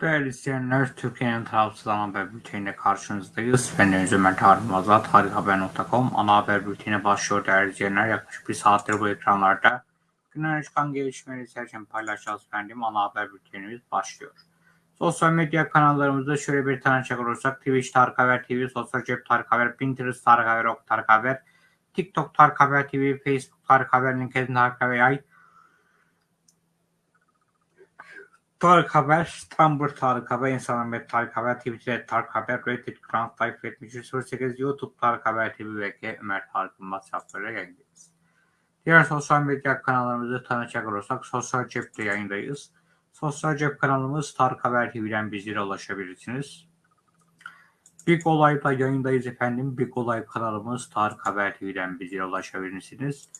Değerli izleyenler, Türkiye'nin tarafsız ana haber bülteniyle karşınızdayız. Ben Deniz Ömer Tarım Azat, tarikhaber.com ana haber bülteni başlıyor değerli izleyenler. Yaklaşık bir saattir bu ekranlarda günün çıkan gelişmeleri sizlerle paylaşacağız efendim. Ana haber bültenimiz başlıyor. Sosyal medya kanallarımızda şöyle bir tanışacak olursak Twitch Tarık Haber TV, Sosyal Cep Tarık Haber, Pinterest Tarık Haber, Ok Tarık Haber, TikTok Tarık Haber TV, Facebook Tarık Haber, LinkedIn Tarık Haber Tarık Haber, Tumblr Tarık Haber, Instagram ve Tarık Haber, Twitter Tarık Haber, Reddit, Grand Life 7308, YouTube Tarık Haber TV ve Ömer Tarık Yılmaz hesaplarıyla yayındayız. Diğer sosyal medya kanallarımızı tanıcak olursak Sosyal Cep'te yayındayız. Sosyal Cep kanalımız Tarık Haber TV'den bizlere ulaşabilirsiniz. Big Olay'da yayındayız efendim. Big Olay kanalımız Tarık Haber TV'den bizlere ulaşabilirsiniz.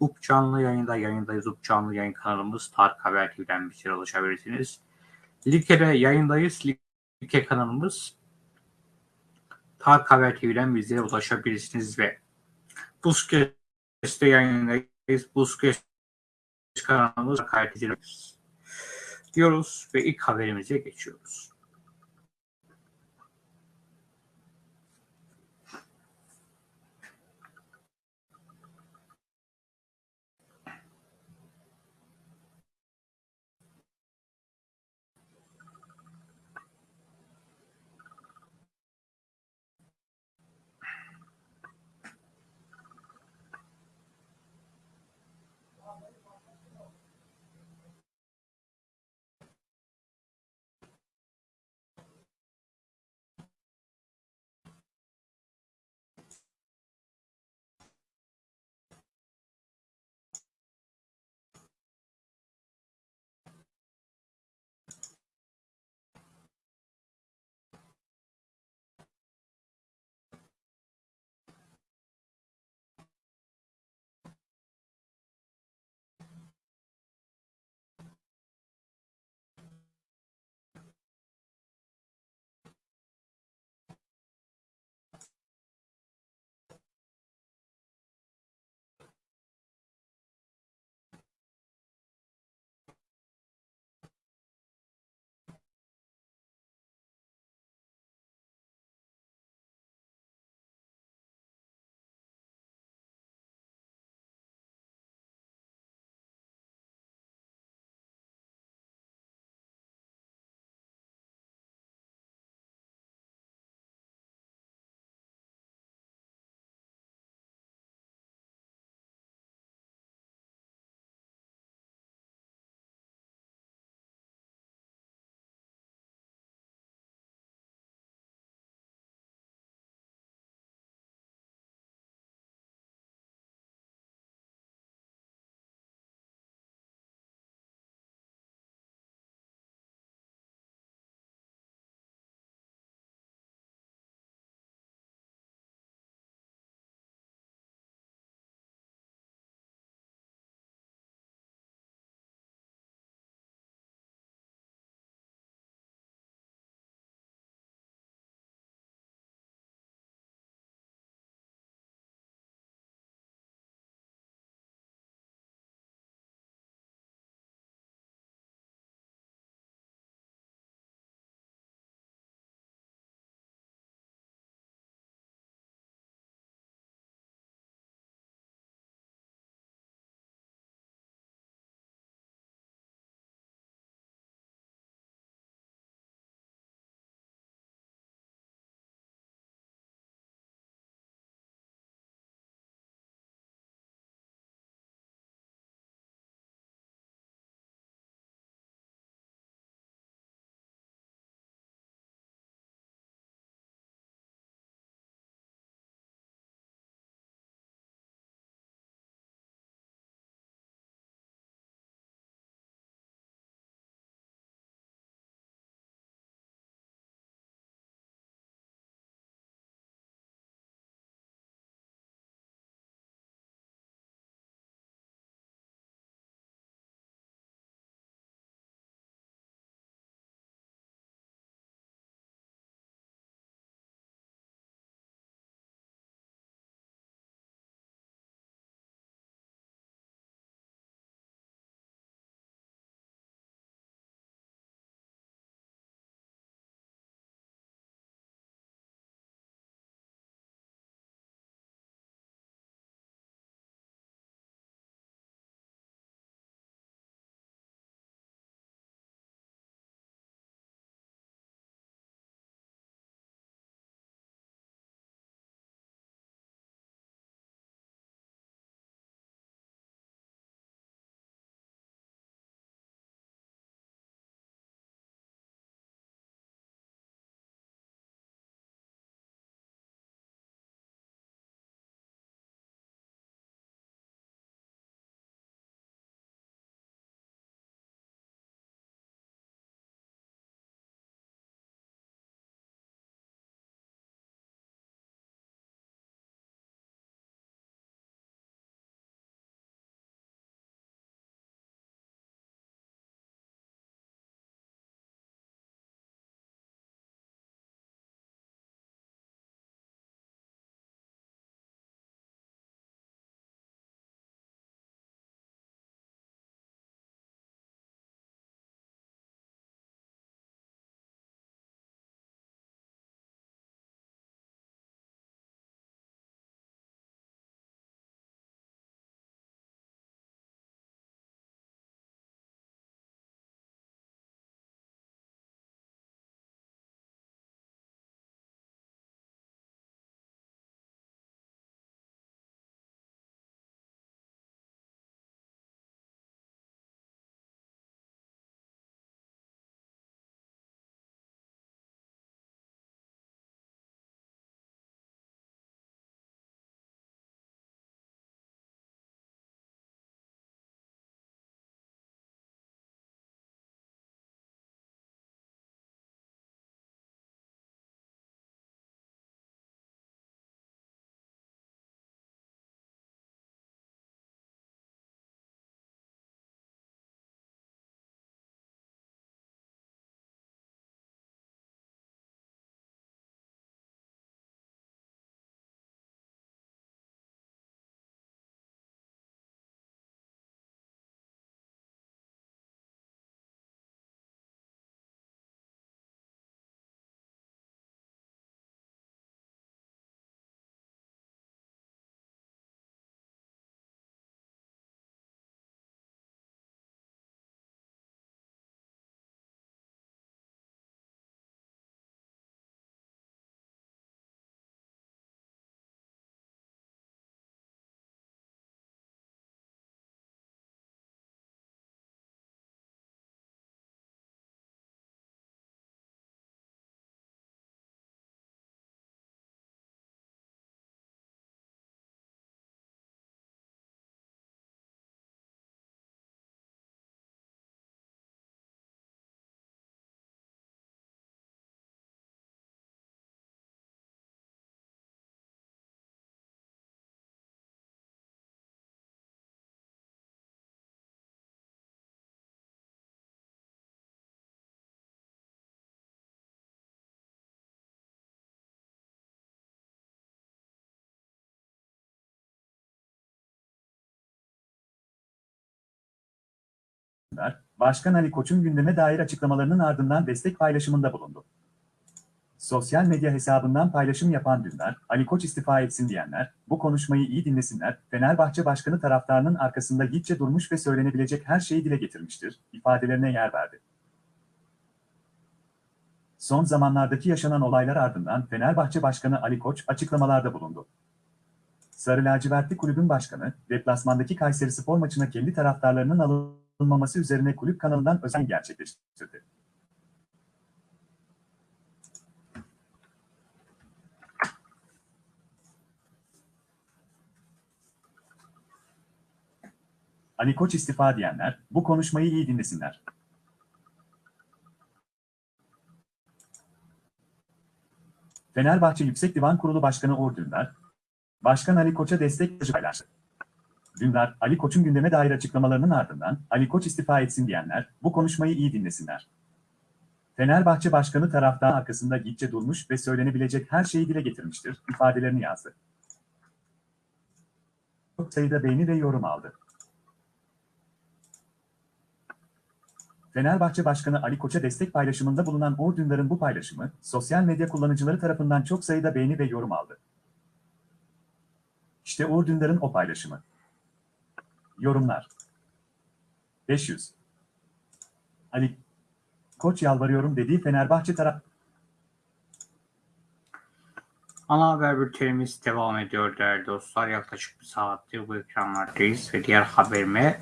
UP canlı yayında yayındayız. UP canlı yayın kanalımız Tarık Haber TV'den bizlere ulaşabilirsiniz. Like'de yayındayız. Like kanalımız Tarık Haber TV'den bizlere ulaşabilirsiniz ve Buzkes'te yayındayız. Buzkes kanalımız kaydediliriz. Diyoruz ve ilk haberimize geçiyoruz. Dündar, Başkan Ali Koç'un gündeme dair açıklamalarının ardından destek paylaşımında bulundu. Sosyal medya hesabından paylaşım yapan Dündar, Ali Koç istifa etsin diyenler, bu konuşmayı iyi dinlesinler, Fenerbahçe Başkanı taraftarının arkasında gitçe durmuş ve söylenebilecek her şeyi dile getirmiştir, ifadelerine yer verdi. Son zamanlardaki yaşanan olaylar ardından Fenerbahçe Başkanı Ali Koç açıklamalarda bulundu. Sarı lacivertli kulübün başkanı, deplasmandaki Kayseri Spor maçına kendi taraftarlarının alınmaması üzerine kulüp kanalından özen gerçekleştirdi. Ali Koç istifa diyenler, bu konuşmayı iyi dinlesinler. Fenerbahçe Yüksek Divan Kurulu Başkanı Uğur Dündar, Başkan Ali Koç'a destek paylaştı. Dündar, Ali Koç'un gündeme dair açıklamalarının ardından Ali Koç istifa etsin diyenler, bu konuşmayı iyi dinlesinler. Fenerbahçe Başkanı taraftan arkasında gitçe durmuş ve söylenebilecek her şeyi dile getirmiştir, ifadelerini yazdı. Çok sayıda beğeni ve yorum aldı. Fenerbahçe Başkanı Ali Koç'a destek paylaşımında bulunan Uğur Dündar'ın bu paylaşımı, sosyal medya kullanıcıları tarafından çok sayıda beğeni ve yorum aldı. İşte Uğur Dündar'ın o paylaşımı. Yorumlar 500 Ali Koç yalvarıyorum dediği Fenerbahçe taraf Ana haber bültenimiz devam ediyor değerli dostlar. Yaklaşık bir saattir bu ekranlardayız ve diğer haberime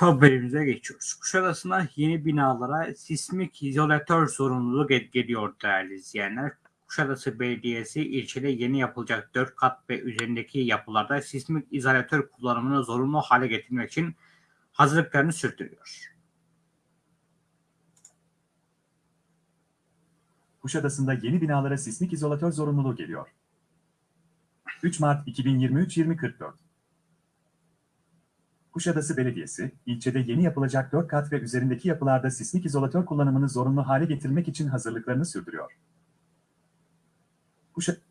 haberimize geçiyoruz. Kuşadası'na yeni binalara sismik izolatör zorunluluğu gel- geliyor değerli izleyenler. Kuşadası Belediyesi ilçede yeni yapılacak 4 kat ve üzerindeki yapılarda sismik izolatör kullanımını zorunlu hale getirmek için hazırlıklarını sürdürüyor. Kuşadası'nda yeni binalara sismik izolatör zorunluluğu geliyor. 3 Mart 2023-2044 Kuşadası Belediyesi, ilçede yeni yapılacak 4 kat ve üzerindeki yapılarda sismik izolatör kullanımını zorunlu hale getirmek için hazırlıklarını sürdürüyor. Kuşadası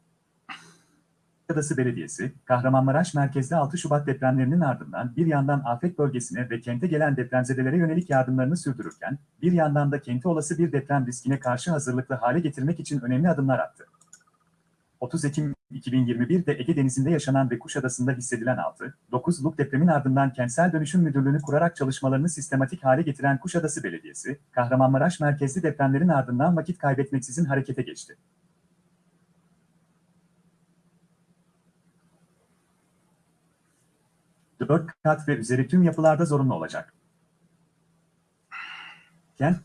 Belediyesi, Kahramanmaraş merkezde 6 Şubat depremlerinin ardından bir yandan afet bölgesine ve kente gelen depremzedelere yönelik yardımlarını sürdürürken, bir yandan da kenti olası bir deprem riskine karşı hazırlıklı hale getirmek için önemli adımlar attı. 30 Ekim 2021'de Ege Denizi'nde yaşanan ve Kuşadası'nda hissedilen 6.9'luk depremin ardından Kentsel Dönüşüm Müdürlüğü'nü kurarak çalışmalarını sistematik hale getiren Kuşadası Belediyesi, Kahramanmaraş merkezli depremlerin ardından vakit kaybetmeksizin harekete geçti. Dört kat ve üzeri tüm yapılarda zorunlu olacak. Kent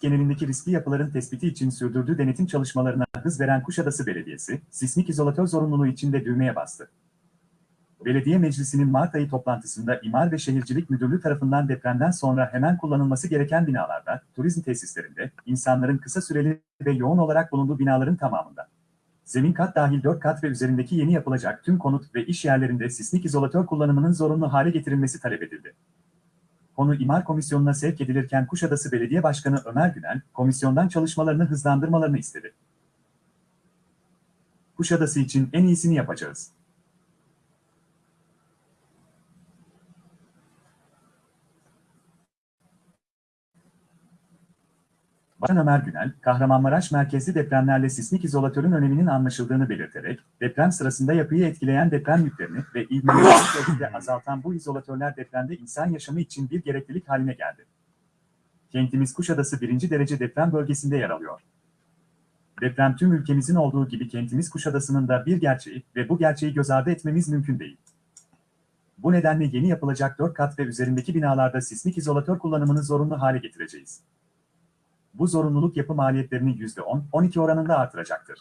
genelindeki riskli yapıların tespiti için sürdürdüğü denetim çalışmalarına hız veren Kuşadası Belediyesi, sismik izolatör zorunluluğu için de düğmeye bastı. Belediye Meclisi'nin Mart ayı toplantısında İmar ve Şehircilik Müdürlüğü tarafından depremden sonra hemen kullanılması gereken binalarda, turizm tesislerinde, insanların kısa süreli ve yoğun olarak bulunduğu binaların tamamında, zemin kat dahil 4 kat ve üzerindeki yeni yapılacak tüm konut ve iş yerlerinde sismik izolatör kullanımının zorunlu hale getirilmesi talep edildi. Konu İmar Komisyonu'na sevk edilirken Kuşadası Belediye Başkanı Ömer Günel, komisyondan çalışmalarını hızlandırmalarını istedi. Kuşadası için en iyisini yapacağız. Başkan Ömer Günel, Kahramanmaraş merkezli depremlerle sismik izolatörün öneminin anlaşıldığını belirterek, deprem sırasında yapıyı etkileyen deprem yüklerini ve ölçüde azaltan bu izolatörler depremde insan yaşamı için bir gereklilik haline geldi. Kentimiz Kuşadası birinci derece deprem bölgesinde yer alıyor. Deprem tüm ülkemizin olduğu gibi kentimiz Kuşadası'nın da bir gerçeği ve bu gerçeği göz ardı etmemiz mümkün değil. Bu nedenle yeni yapılacak 4 kat ve üzerindeki binalarda sismik izolatör kullanımını zorunlu hale getireceğiz. Bu zorunluluk yapı maliyetlerini %10-12 oranında artıracaktır.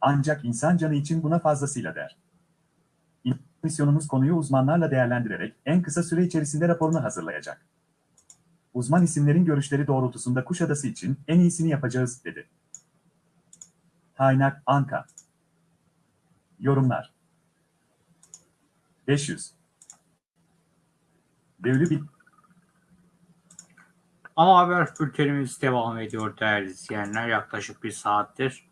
Ancak insan canı için buna fazlasıyla der. Komisyonumuz konuyu uzmanlarla değerlendirerek en kısa süre içerisinde raporunu hazırlayacak. Uzman isimlerin görüşleri doğrultusunda Kuşadası için en iyisini yapacağız, dedi. Kaynak Anka Yorumlar 500 Devli bir Ama haber bültenimiz devam ediyor değerli izleyenler. Yaklaşık bir saattir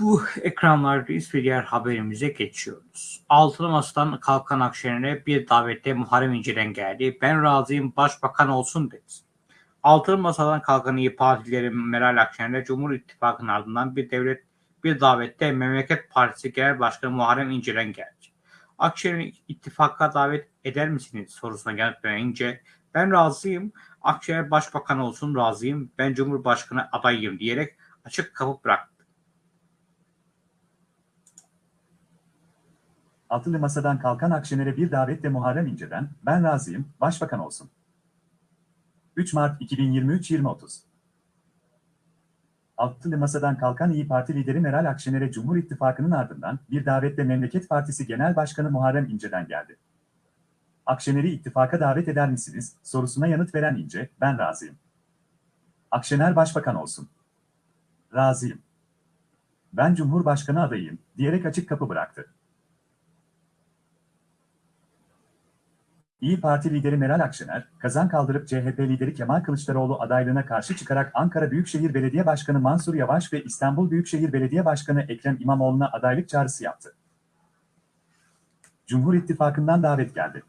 Bu ekranlardayız ve diğer haberimize geçiyoruz. Altılı Masa'dan kalkan Akşener'e bir davette Muharrem İnce'den geldi. Ben razıyım başbakan olsun dedi. Altılı Masa'dan kalkan İyi Partilileri Meral Akşener'e Cumhur İttifakı'nın ardından bir devlet bir davette Memleket Partisi Genel Başkanı Muharrem İnce'den geldi. Akşener'i ittifaka davet eder misiniz sorusuna yanıt veren ben razıyım, Akşener başbakan olsun razıyım, ben Cumhurbaşkanı adayıyım diyerek açık kapı bıraktı. Altılı Masa'dan kalkan Akşener'e bir davetle Muharrem İnce'den, ben razıyım, başbakan olsun. 3 Mart 2023 20.30 Altılı Masa'dan kalkan İyi Parti lideri Meral Akşener'e Cumhur İttifakı'nın ardından bir davetle Memleket Partisi Genel Başkanı Muharrem İnce'den geldi. Akşener'i ittifaka davet eder misiniz sorusuna yanıt veren İnce, ben razıyım. Akşener başbakan olsun. Razıyım. Ben Cumhurbaşkanı adayıyım diyerek açık kapı bıraktı. İyi Parti lideri Meral Akşener, kazan kaldırıp CHP lideri Kemal Kılıçdaroğlu adaylığına karşı çıkarak Ankara Büyükşehir Belediye Başkanı Mansur Yavaş ve İstanbul Büyükşehir Belediye Başkanı Ekrem İmamoğlu'na adaylık çağrısı yaptı. Cumhur İttifakı'ndan davet geldi.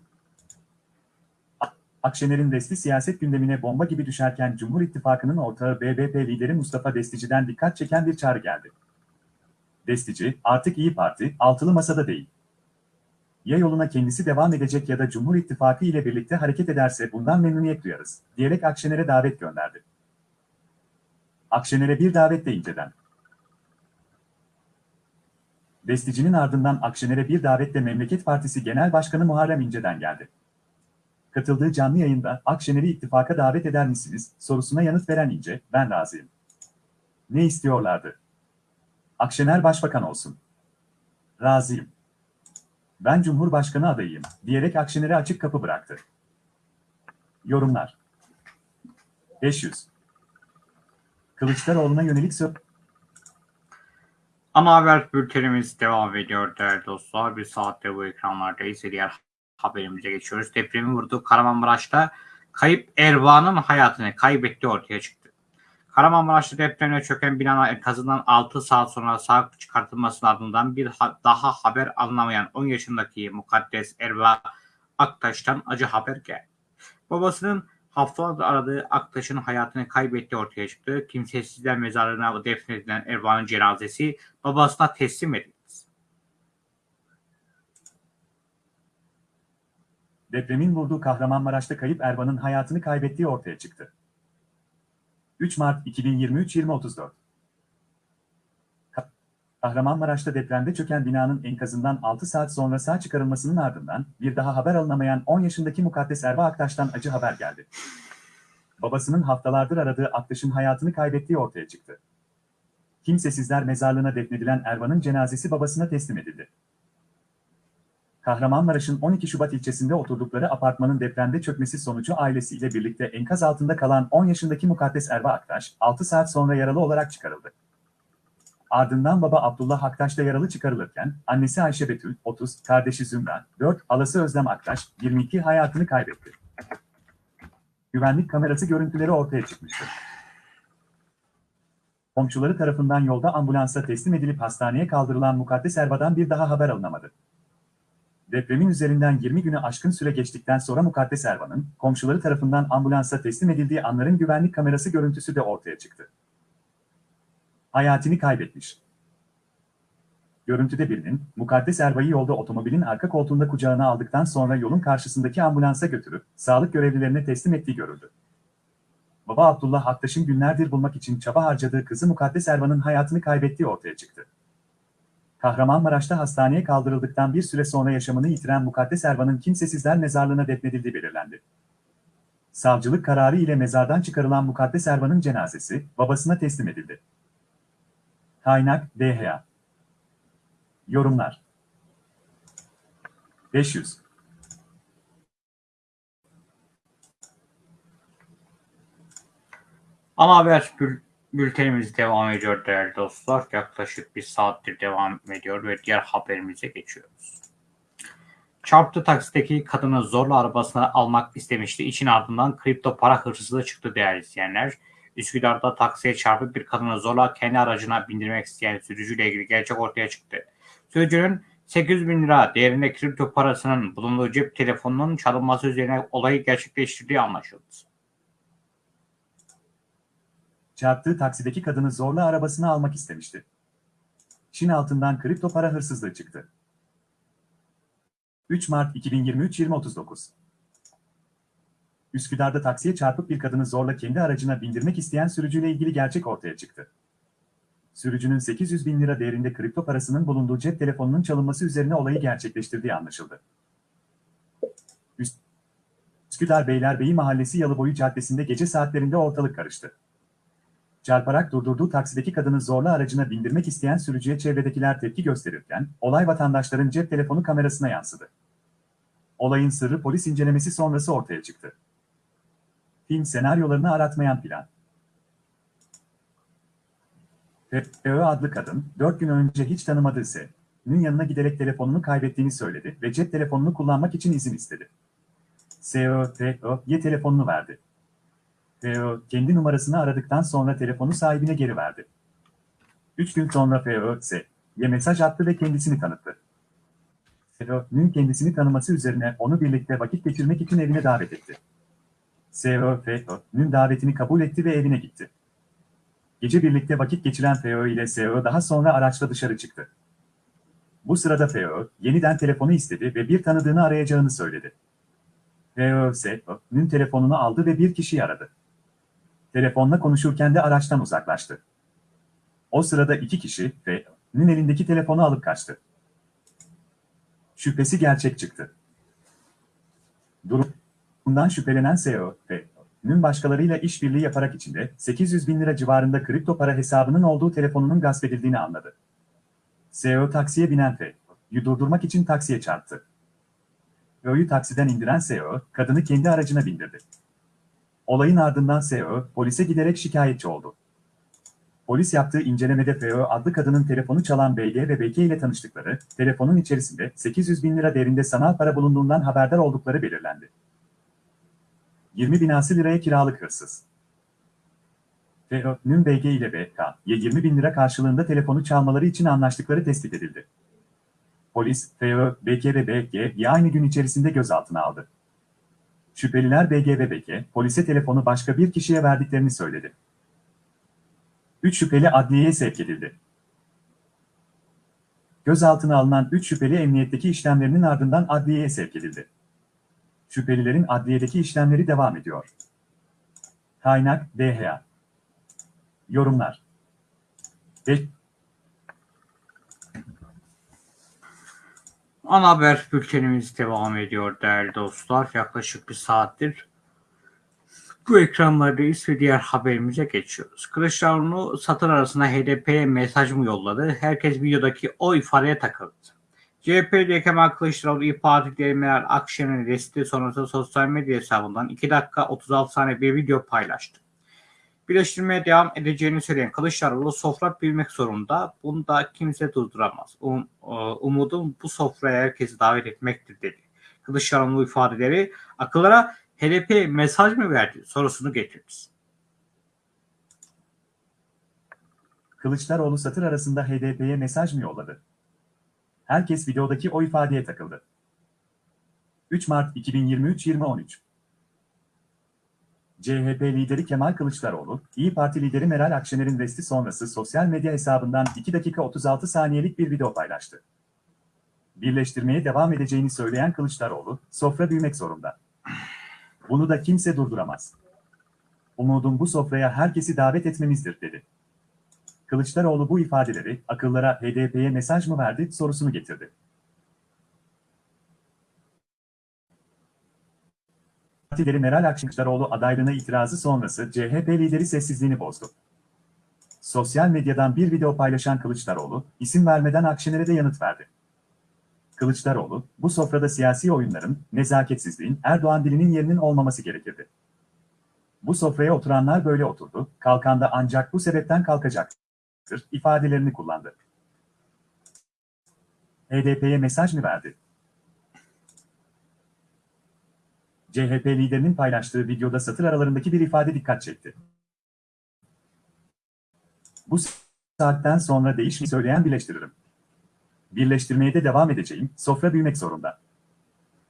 Akşener'in resti siyaset gündemine bomba gibi düşerken Cumhur İttifakı'nın ortağı BBP lideri Mustafa Destici'den dikkat çeken bir çağrı geldi. Destici, artık İyi Parti, altılı masada değil ya yoluna kendisi devam edecek ya da Cumhur İttifakı ile birlikte hareket ederse bundan memnuniyet duyarız, diyerek Akşener'e davet gönderdi. Akşener'e bir davet de inceden. Destici'nin ardından Akşener'e bir davetle Memleket Partisi Genel Başkanı Muharrem İnce'den geldi. Katıldığı canlı yayında Akşener'i ittifaka davet eder misiniz sorusuna yanıt veren İnce, ben razıyım. Ne istiyorlardı? Akşener başbakan olsun. Razıyım. Ben Cumhurbaşkanı adayıyım diyerek Akşener'e açık kapı bıraktı. Yorumlar 500 Kılıçdaroğlu'na yönelik söz... Ana haber bültenimiz devam ediyor değerli dostlar. Bir saatte bu ekranlardayız. Diğer haberimize geçiyoruz. Depremin vurduğu Kahramanmaraş'ta kayıp Erva'nın hayatını kaybetti ortaya çıktı. Kahramanmaraş'ta depremle çöken binanın enkazından 6 saat sonra sağ çıkartılmasının ardından bir ha- daha haber alınamayan 10 yaşındaki Mukaddes Erva Aktaş'tan acı haber geldi. Babasının haftalardır aradığı Aktaş'ın hayatını kaybettiği ortaya çıktı. Kimsesizler mezarlığına defnedilen Erva'nın cenazesi babasına teslim edildi. Depremin vurduğu Kahramanmaraş'ta kayıp Ervan'ın hayatını kaybettiği ortaya çıktı. 3 Mart 2023 20.34 Ka- Kahramanmaraş'ta depremde çöken binanın enkazından 6 saat sonra sağ çıkarılmasının ardından bir daha haber alınamayan 10 yaşındaki Mukaddes Erva Aktaş'tan acı haber geldi. Babasının haftalardır aradığı Aktaş'ın hayatını kaybettiği ortaya çıktı. Kimsesizler mezarlığına defnedilen Ervan'ın cenazesi babasına teslim edildi. Kahramanmaraş'ın 12 Şubat ilçesinde oturdukları apartmanın depremde çökmesi sonucu ailesiyle birlikte enkaz altında kalan 10 yaşındaki Mukaddes Erva Aktaş, 6 saat sonra yaralı olarak çıkarıldı. Ardından baba Abdullah Aktaş da yaralı çıkarılırken, annesi Ayşe Betül, 30, kardeşi Zümra, 4, halası Özlem Aktaş, 22 hayatını kaybetti. Güvenlik kamerası görüntüleri ortaya çıkmıştı. Komşuları tarafından yolda ambulansa teslim edilip hastaneye kaldırılan Mukaddes Erva'dan bir daha haber alınamadı. Depremin üzerinden 20 güne aşkın süre geçtikten sonra Mukaddes Ervan'ın komşuları tarafından ambulansa teslim edildiği anların güvenlik kamerası görüntüsü de ortaya çıktı. Hayatını kaybetmiş. Görüntüde birinin Mukaddes Erva'yı yolda otomobilin arka koltuğunda kucağına aldıktan sonra yolun karşısındaki ambulansa götürüp sağlık görevlilerine teslim ettiği görüldü. Baba Abdullah Aktaş'ın günlerdir bulmak için çaba harcadığı kızı Mukaddes Ervan'ın hayatını kaybettiği ortaya çıktı. Kahramanmaraş'ta hastaneye kaldırıldıktan bir süre sonra yaşamını yitiren Mukaddes Ervan'ın kimsesizler mezarlığına defnedildiği belirlendi. Savcılık kararı ile mezardan çıkarılan Mukaddes Ervan'ın cenazesi babasına teslim edildi. Kaynak DHA Yorumlar 500 Ana haber bültenimiz devam ediyor değerli dostlar. Yaklaşık bir saattir devam ediyor ve diğer haberimize geçiyoruz. Çarptı taksideki kadını zorla arabasına almak istemişti. İçin ardından kripto para hırsızlığı çıktı değerli izleyenler. Üsküdar'da taksiye çarpıp bir kadını zorla kendi aracına bindirmek isteyen sürücüyle ilgili gerçek ortaya çıktı. Sürücünün 800 bin lira değerinde kripto parasının bulunduğu cep telefonunun çalınması üzerine olayı gerçekleştirdiği anlaşıldı. Çarptığı taksideki kadını zorla arabasına almak istemişti. Çin altından kripto para hırsızlığı çıktı. 3 Mart 2023 20.39 Üsküdar'da taksiye çarpıp bir kadını zorla kendi aracına bindirmek isteyen sürücüyle ilgili gerçek ortaya çıktı. Sürücünün 800 bin lira değerinde kripto parasının bulunduğu cep telefonunun çalınması üzerine olayı gerçekleştirdiği anlaşıldı. Üsküdar Beylerbeyi Mahallesi Yalıboyu Caddesi'nde gece saatlerinde ortalık karıştı. Çarparak durdurduğu taksideki kadını zorla aracına bindirmek isteyen sürücüye çevredekiler tepki gösterirken, olay vatandaşların cep telefonu kamerasına yansıdı. Olayın sırrı polis incelemesi sonrası ortaya çıktı. Film senaryolarını aratmayan plan. F.Ö. adlı kadın, 4 gün önce hiç tanımadığı S.'nin yanına giderek telefonunu kaybettiğini söyledi ve cep telefonunu kullanmak için izin istedi. S.Ö. F.Ö.'ye telefonunu verdi. F.Ö. kendi numarasını aradıktan sonra telefonu sahibine geri verdi. 3 gün sonra F.Ö. S.'ye mesaj attı ve kendisini tanıttı. S.Ö.'nün kendisini tanıması üzerine onu birlikte vakit geçirmek için evine davet etti. S.Ö. F.Ö.'nün davetini kabul etti ve evine gitti. Gece birlikte vakit geçiren F.Ö. ile S.Ö. daha sonra araçla dışarı çıktı. Bu sırada F.Ö. yeniden telefonu istedi ve bir tanıdığını arayacağını söyledi. F.Ö. S.Ö.'nün telefonunu aldı ve bir kişiyi aradı. Telefonla konuşurken de araçtan uzaklaştı. O sırada iki kişi F.Ö.'nün elindeki telefonu alıp kaçtı. Şüphesi gerçek çıktı. Durumdan şüphelenen S.Ö. F.Ö.'nün başkalarıyla işbirliği yaparak içinde 800 bin lira civarında kripto para hesabının olduğu telefonunun gasp edildiğini anladı. S.Ö. taksiye binen F.Ö.'yu durdurmak için taksiye çarptı. F.Ö.'yu taksiden indiren S.Ö. kadını kendi aracına bindirdi. Olayın ardından S.Ö. polise giderek şikayetçi oldu. Polis yaptığı incelemede F.Ö. adlı kadının telefonu çalan BG ve BK ile tanıştıkları, telefonun içerisinde 800 bin lira değerinde sanal para bulunduğundan haberdar oldukları belirlendi. 20 binası liraya kiralık hırsız. F.Ö.'nün BG ile BK'ye 20 bin lira karşılığında telefonu çalmaları için anlaştıkları tespit edildi. Polis, F.Ö., BK ve BG'yi aynı gün içerisinde gözaltına aldı. Şüpheliler BG ve BK, polise telefonu başka bir kişiye verdiklerini söyledi. 3 şüpheli adliyeye sevk edildi. Gözaltına alınan 3 şüpheli emniyetteki işlemlerinin ardından adliyeye sevk edildi. Şüphelilerin adliyedeki işlemleri devam ediyor. Kaynak DHA Yorumlar Ve Ana haber bültenimiz devam ediyor değerli dostlar. Yaklaşık bir saattir bu ekranlardayız ve diğer haberimize geçiyoruz. Kılıçdaroğlu satır arasında HDP'ye mesaj mı yolladı? Herkes videodaki o ifadeye takıldı. CHP'de Kemal Kılıçdaroğlu İYİ Parti lideri Meral Akşener'in resti sonrası sosyal medya hesabından 2 dakika 36 saniye bir video paylaştı. Birleştirmeye devam edeceğini söyleyen Kılıçdaroğlu sofra bilmek zorunda. Bunu da kimse durduramaz. Um, umudum bu sofraya herkesi davet etmektir dedi. Kılıçdaroğlu ifadeleri akıllara HDP mesaj mı verdi sorusunu getirdi. Kılıçdaroğlu satır arasında HDP'ye mesaj mı yolladı? Herkes videodaki o ifadeye takıldı. 3 Mart 2023 2013 CHP lideri Kemal Kılıçdaroğlu, İyi Parti lideri Meral Akşener'in resti sonrası sosyal medya hesabından 2 dakika 36 saniyelik bir video paylaştı. Birleştirmeye devam edeceğini söyleyen Kılıçdaroğlu, sofra büyümek zorunda. Bunu da kimse durduramaz. Umudum bu sofraya herkesi davet etmemizdir, dedi. Kılıçdaroğlu bu ifadeleri akıllara HDP'ye mesaj mı verdi sorusunu getirdi. Partileri Meral Akşeneroğlu adaylığına itirazı sonrası CHP lideri sessizliğini bozdu. Sosyal medyadan bir video paylaşan Kılıçdaroğlu, isim vermeden Akşener'e de yanıt verdi. Kılıçdaroğlu, bu sofrada siyasi oyunların, nezaketsizliğin, Erdoğan dilinin yerinin olmaması gerekirdi. Bu sofraya oturanlar böyle oturdu, kalkan da ancak bu sebepten kalkacaktır, ifadelerini kullandı. HDP'ye mesaj mı verdi? CHP liderinin paylaştığı videoda satır aralarındaki bir ifade dikkat çekti. Bu saatten sonra değişmeyi söyleyen birleştiririm. Birleştirmeye de devam edeceğim, sofra büyümek zorunda.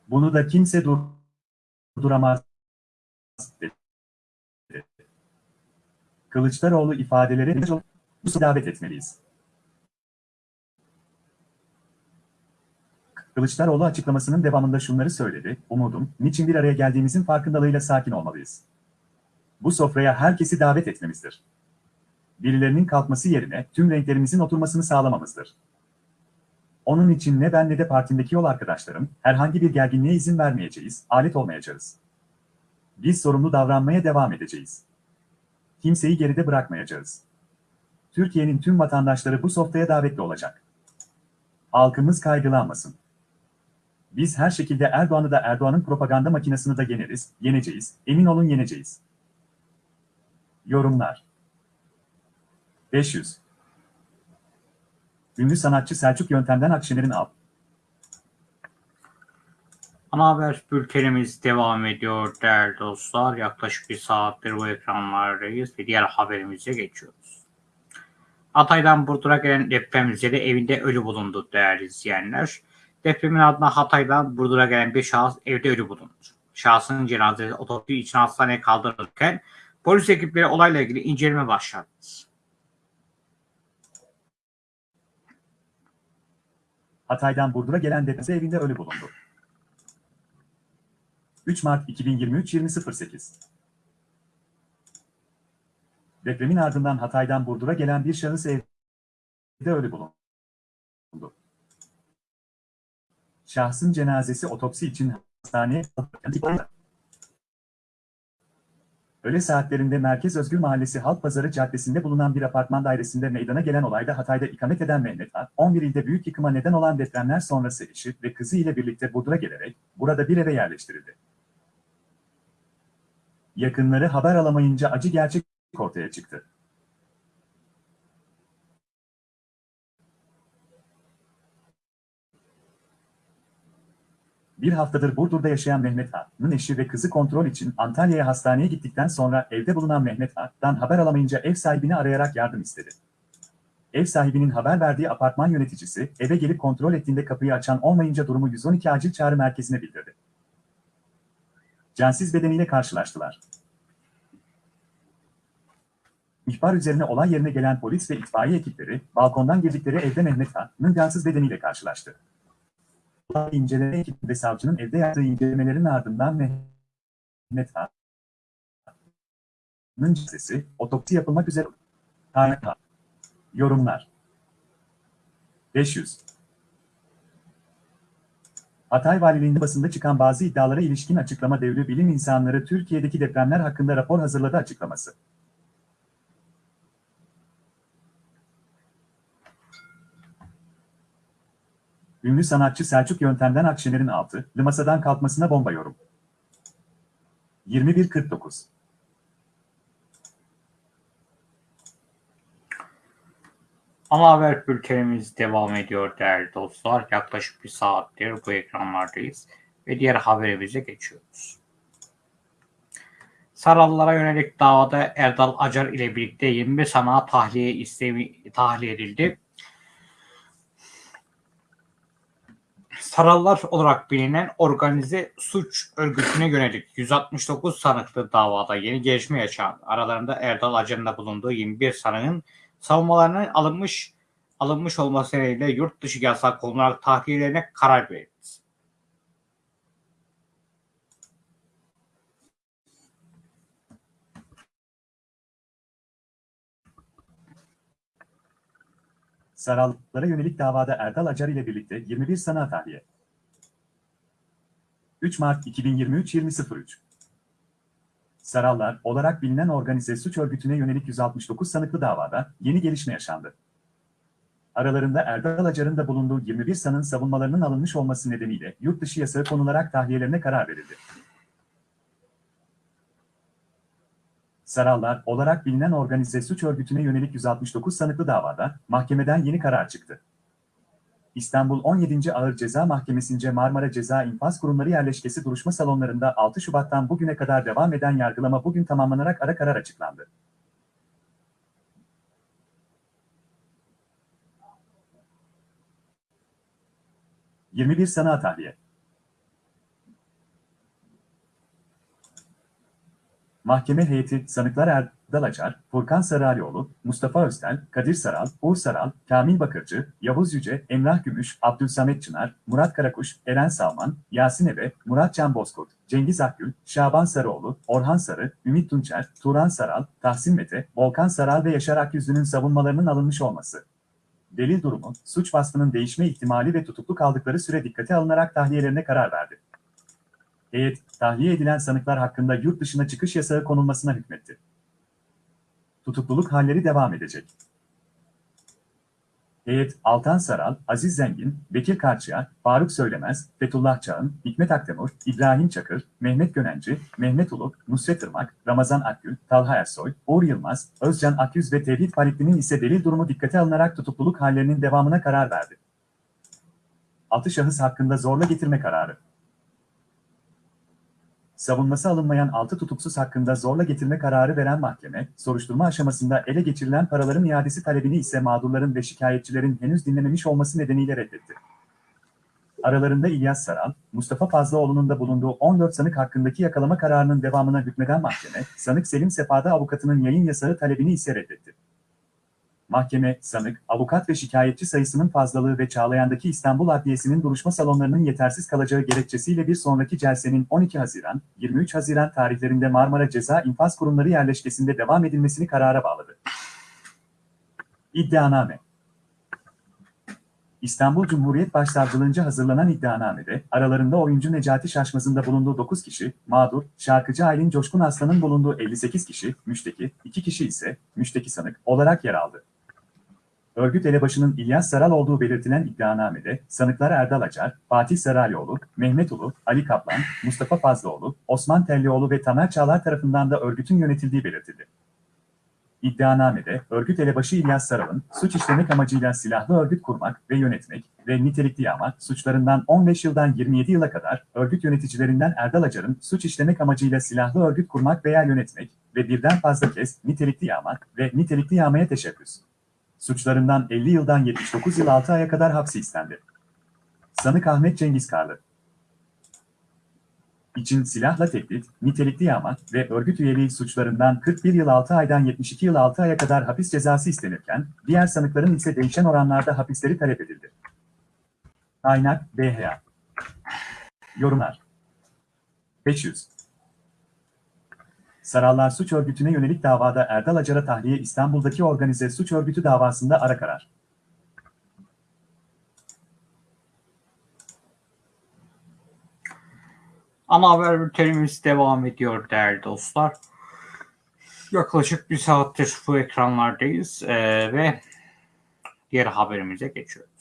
Bunu da kimse durduramaz. dedi. Kılıçdaroğlu ifadeleri davet etmeliyiz. Kılıçdaroğlu açıklamasının devamında şunları söyledi. Umudum, niçin bir araya geldiğimizin farkındalığıyla sakin olmalıyız. Bu sofraya herkesi davet etmemizdir. Birilerinin kalkması yerine tüm renklerimizin oturmasını sağlamamızdır. Onun için ne ben ne de partimdeki yol arkadaşlarım herhangi bir gerginliğe izin vermeyeceğiz, alet olmayacağız. Biz sorumlu davranmaya devam edeceğiz. Kimseyi geride bırakmayacağız. Türkiye'nin tüm vatandaşları bu sofraya davetli olacak. Halkımız kaygılanmasın. Biz her şekilde Erdoğan'ı da Erdoğan'ın propaganda makinesini de yeneriz, yeneceğiz, emin olun yeneceğiz. Yorumlar 500 Ünlü sanatçı Selçuk Yöntem'den Akşener'in al. Ana haber bültenimiz devam ediyor değerli dostlar. Yaklaşık bir saattir bu ekranlardayız ve diğer haberimize geçiyoruz. Hatay'dan Burdur'a gelen deprem üzeri evinde ölü bulundu değerli izleyenler. Depremin ardından Hatay'dan Burdur'a gelen bir şahıs evde ölü bulundu. Şahsın cenazesi otopsi için hastaneye kaldırılırken polis ekipleri olayla ilgili inceleme başlattı. Hatay'dan Burdur'a gelen depremde evinde ölü bulundu. 3 Mart 2023 20.08 Depremin ardından Hatay'dan Burdur'a gelen bir şahıs evde ölü bulundu. Şahsın cenazesi otopsi için hastaneye Öğle saatlerinde Merkez Özgür Mahallesi Halk Pazarı Caddesi'nde bulunan bir apartman dairesinde meydana gelen olayda Hatay'da ikamet eden Mehmet A, 11 ilde büyük yıkıma neden olan depremler sonrası eşi ve kızı ile birlikte Burdur'a gelerek burada bir eve yerleştirildi. Yakınları haber alamayınca acı gerçek ortaya çıktı. Bir haftadır Burdur'da yaşayan Mehmet A'nın eşi ve kızı kontrol için Antalya'ya hastaneye gittikten sonra evde bulunan Mehmet A'dan haber alamayınca ev sahibini arayarak yardım istedi. Ev sahibinin haber verdiği apartman yöneticisi eve gelip kontrol ettiğinde kapıyı açan olmayınca durumu 112 acil çağrı merkezine bildirdi. Cansiz bedeniyle karşılaştılar. İhbar üzerine olay yerine gelen polis ve itfaiye ekipleri balkondan girdikleri evde Mehmet A'nın cansız bedeniyle karşılaştı. İnceleme ekibi ve savcının evde yaptığı incelemelerin ardından Mehmet A'nın cesesi otopsi yapılmak üzere. Kaynak Yorumlar 500 Hatay Valiliğinde basında çıkan bazı iddialara ilişkin açıklama devri bilim insanları Türkiye'deki depremler hakkında rapor hazırladı açıklaması. Ünlü sanatçı Selçuk Yöntem'den Akşener'in altı, masadan kalkmasına bomba yorum. 21.49 Ana haber bültenimiz devam ediyor değerli dostlar. Yaklaşık bir saattir bu ekranlardayız ve diğer haberimize geçiyoruz. Sarallara yönelik davada Erdal Acar ile birlikte 21 sanağı tahliye istemi tahliye edildi. Sarallar olarak bilinen organize suç örgütüne yönelik 169 sanıklı davada yeni gelişme yaşandı. Aralarında Erdal Acar'ın bulunduğu 21 sanığın savunmalarının alınmış alınmış olması nedeniyle yurt dışı yasak konular tahliyelerine karar verildi. Sarallara yönelik davada Erdal Acar ile birlikte 21 sanığa tahliye. 3 Mart 2023 20.03 Sarallar olarak bilinen organize suç örgütüne yönelik 169 sanıklı davada yeni gelişme yaşandı. Aralarında Erdal Acar'ın da bulunduğu 21 sanın savunmalarının alınmış olması nedeniyle yurt dışı yasağı konularak tahliyelerine karar verildi. Sarallar olarak bilinen organize suç örgütüne yönelik 169 sanıklı davada mahkemeden yeni karar çıktı. İstanbul 17. Ağır Ceza Mahkemesi'nce Marmara Ceza İnfaz Kurumları yerleşkesi duruşma salonlarında 6 Şubat'tan bugüne kadar devam eden yargılama bugün tamamlanarak ara karar açıklandı. ...21 Sanat Tahliye Mahkeme heyeti sanıklar Erdal Acar, Furkan Saralioğlu, Mustafa Öztel, Kadir Saral, Uğur Saral, Kamil Bakırcı, Yavuz Yüce, Emrah Gümüş, Abdülsamet Çınar, Murat Karakuş, Eren Salman, Yasin Ebe, Murat Can Bozkurt, Cengiz Akgül, Şaban Sarıoğlu, Orhan Sarı, Ümit Tunçer, Turan Saral, Tahsin Mete, Volkan Saral ve Yaşar Akyüzlü'nün savunmalarının alınmış olması. Delil durumu, suç vasfının değişme ihtimali ve tutuklu kaldıkları süre dikkate alınarak tahliyelerine karar verdi. Heyet, tahliye edilen sanıklar hakkında yurt dışına çıkış yasağı konulmasına hükmetti. Tutukluluk halleri devam edecek. Heyet, Altan Saral, Aziz Zengin, Bekir Karçıya, Faruk Söylemez, Fethullah Çağın, Hikmet Akdemur, İbrahim Çakır, Mehmet Gönenci, Mehmet Uluk, Nusret Irmak, Ramazan Akgül, Talha Ersoy, Uğur Yılmaz, Özcan Akyüz ve Tevhid Fahrettin'in ise delil durumu dikkate alınarak tutukluluk hallerinin devamına karar verdi. Altı şahıs hakkında zorla getirme kararı. Savunması alınmayan 6 tutuksuz hakkında zorla getirme kararı veren mahkeme, soruşturma aşamasında ele geçirilen paraların iadesi talebini ise mağdurların ve şikayetçilerin henüz dinlememiş olması nedeniyle reddetti. Aralarında İlyas Saral, Mustafa Fazlaoğlu'nun da bulunduğu 14 sanık hakkındaki yakalama kararının devamına hükmeden mahkeme, sanık Selim Sefa'da avukatının yayın yasağı talebini ise reddetti. Mahkeme, sanık, avukat ve şikayetçi sayısının fazlalığı ve Çağlayan'daki İstanbul Adliyesi'nin duruşma salonlarının yetersiz kalacağı gerekçesiyle bir sonraki celsenin 12 Haziran, 23 Haziran tarihlerinde Marmara Ceza İnfaz Kurumları yerleşkesinde devam edilmesini karara bağladı. İddianame İstanbul Cumhuriyet Başsavcılığınca hazırlanan iddianamede, aralarında oyuncu Necati Şaşmaz'ın da bulunduğu 9 kişi, mağdur, şarkıcı Aylin Coşkun Aslan'ın bulunduğu 58 kişi, müşteki, 2 kişi ise müşteki sanık olarak yer aldı. Örgüt elebaşının İlyas Saral olduğu belirtilen iddianamede, sanıklar Erdal Acar, Fatih Saralioğlu, Mehmet Ulu, Ali Kaplan, Mustafa Fazlıoğlu, Osman Tellioğlu ve Tamer Çağlar tarafından da örgütün yönetildiği belirtildi. İddianamede, örgüt elebaşı İlyas Saral'ın, suç işlemek amacıyla silahlı örgüt kurmak ve yönetmek ve nitelikli yağma suçlarından 15 yıldan 27 yıla kadar, örgüt yöneticilerinden Erdal Acar'ın suç işlemek amacıyla silahlı örgüt kurmak veya yönetmek ve birden fazla kez nitelikli yağmak ve nitelikli yağmaya teşebbüs suçlarından 50 yıldan 79 yıl 6 aya kadar hapsi istendi. Sanık Ahmet Cengiz Karlı için silahla tehdit, nitelikli yağma ve örgüt üyeliği suçlarından 41 yıl 6 aydan 72 yıl 6 aya kadar hapis cezası istenirken, diğer sanıkların ise değişen oranlarda hapisleri talep edildi. Kaynak BHA Yorumlar 500 Sarallar Suç Örgütü'ne yönelik davada Erdal Acar'a tahliye İstanbul'daki organize suç örgütü davasında ara karar. Ana haber bültenimiz devam ediyor değerli dostlar. Yaklaşık bir saattir bu ekranlardayız ee, ve diğer haberimize geçiyoruz.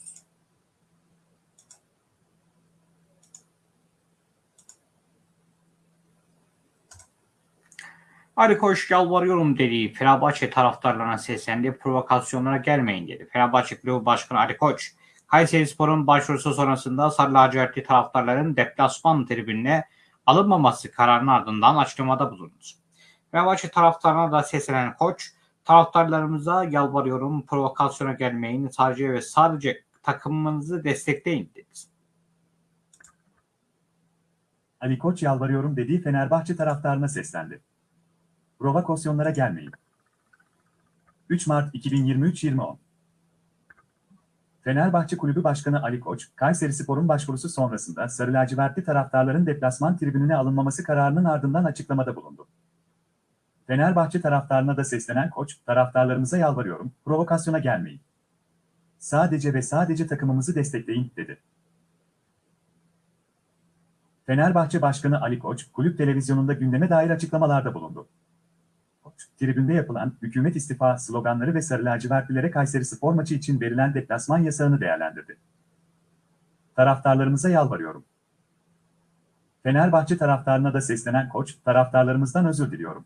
Ali Koç yalvarıyorum dediği Fenerbahçe taraftarlarına seslendi. Provokasyonlara gelmeyin dedi. Fenerbahçe Kulübü Başkanı Ali Koç, Kayseri Spor'un başvurusu sonrasında Sarı Lacivertli taraftarların deplasman tribününe alınmaması kararının ardından açıklamada bulundu. Fenerbahçe taraftarına da seslenen Koç, taraftarlarımıza yalvarıyorum provokasyona gelmeyin sadece ve sadece takımınızı destekleyin dedi. Ali Koç yalvarıyorum dediği Fenerbahçe taraftarına seslendi. Provokasyonlara gelmeyin. 3 Mart 2023-2010 Fenerbahçe Kulübü Başkanı Ali Koç, Kayseri Spor'un başvurusu sonrasında Sarı Lacivertli taraftarların deplasman tribününe alınmaması kararının ardından açıklamada bulundu. Fenerbahçe taraftarına da seslenen Koç, taraftarlarımıza yalvarıyorum, provokasyona gelmeyin. Sadece ve sadece takımımızı destekleyin, dedi. Fenerbahçe Başkanı Ali Koç, kulüp televizyonunda gündeme dair açıklamalarda bulundu. Tribünde yapılan hükümet istifa sloganları ve sarı lacivertlilere Kayseri spor maçı için verilen deplasman yasağını değerlendirdi. Taraftarlarımıza yalvarıyorum. Fenerbahçe taraftarına da seslenen koç, taraftarlarımızdan özür diliyorum.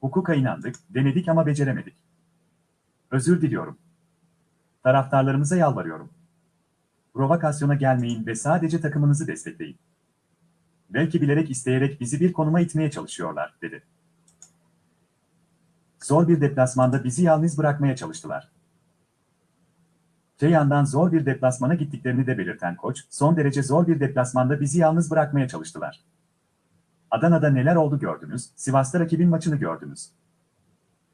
Hukuka inandık, denedik ama beceremedik. Özür diliyorum. Taraftarlarımıza yalvarıyorum. Provokasyona gelmeyin ve sadece takımınızı destekleyin. Belki bilerek isteyerek bizi bir konuma itmeye çalışıyorlar, dedi. Zor bir deplasmanda bizi yalnız bırakmaya çalıştılar. Te yandan zor bir deplasmana gittiklerini de belirten koç, son derece zor bir deplasmanda bizi yalnız bırakmaya çalıştılar. Adana'da neler oldu gördünüz, Sivas'ta rakibin maçını gördünüz.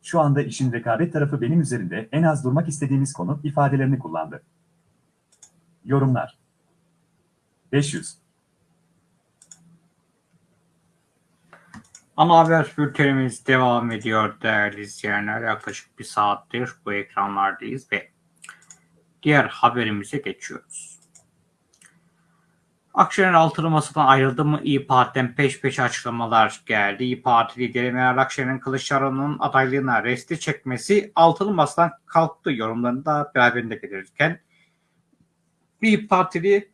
Şu anda işin rekabet tarafı benim üzerimde en az durmak istediğimiz konu ifadelerini kullandı. Yorumlar 500 Ana haber bültenimiz devam ediyor değerli izleyenler. Yaklaşık bir saattir bu ekranlardayız ve diğer haberimize geçiyoruz. Akşener altılı masadan ayrıldı mı İyi Parti'den peş peşe açıklamalar geldi. İyi Parti lideri Meral Akşener'in Kılıçdaroğlu'nun adaylığına resti çekmesi altılı masadan kalktı yorumlarını da beraberinde getirirken İyi Partili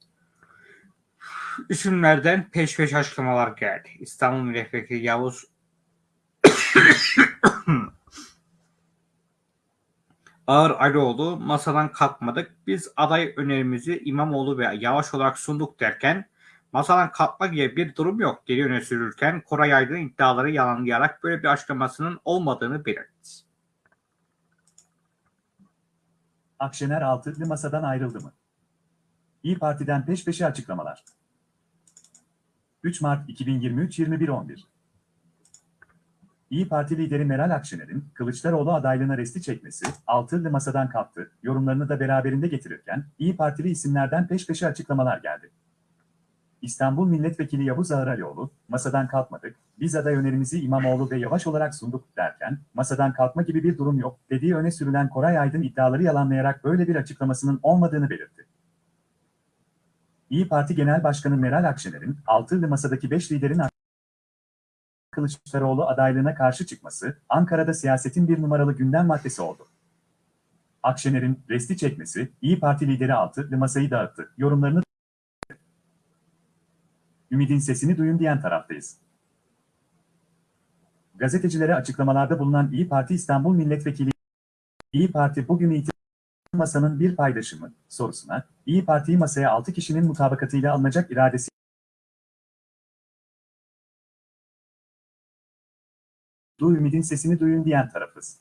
isimlerden peş peşe açıklamalar geldi. İstanbul Milletvekili Yavuz Ağır Alioğlu masadan kalkmadık. Biz aday önerimizi İmamoğlu ve Yavaş olarak sunduk derken masadan kalkma gibi bir durum yok diye öne sürülürken Koray Aydın iddiaları yalanlayarak böyle bir açıklamasının olmadığını belirtti. Akşener altılı masadan ayrıldı mı? İyi Parti'den peş peşe açıklamalar. 3 Mart 2023 21.11 İyi Parti lideri Meral Akşener'in Kılıçdaroğlu adaylığına resti çekmesi, altılı masadan kalktı, yorumlarını da beraberinde getirirken İyi Partili isimlerden peş peşe açıklamalar geldi. İstanbul Milletvekili Yavuz Ağıralioğlu, masadan kalkmadık, biz aday önerimizi İmamoğlu ve Yavaş olarak sunduk derken, masadan kalkma gibi bir durum yok, dediği öne sürülen Koray Aydın iddiaları yalanlayarak böyle bir açıklamasının olmadığını belirtti. İyi Parti Genel Başkanı Meral Akşener'in altılı masadaki 5 liderin Kılıçdaroğlu adaylığına karşı çıkması, Ankara'da siyasetin bir numaralı gündem maddesi oldu. Akşener'in resti çekmesi, İyi Parti lideri altılı masayı dağıttı, yorumlarını Ümidin sesini duyun diyen taraftayız. Gazetecilere açıklamalarda bulunan İyi Parti İstanbul Milletvekili İyi Parti bugün itibariyle masanın bir paydaşı mı sorusuna İyi Parti'yi masaya 6 kişinin mutabakatıyla alınacak iradesi Du Ümidin sesini duyun diyen tarafız.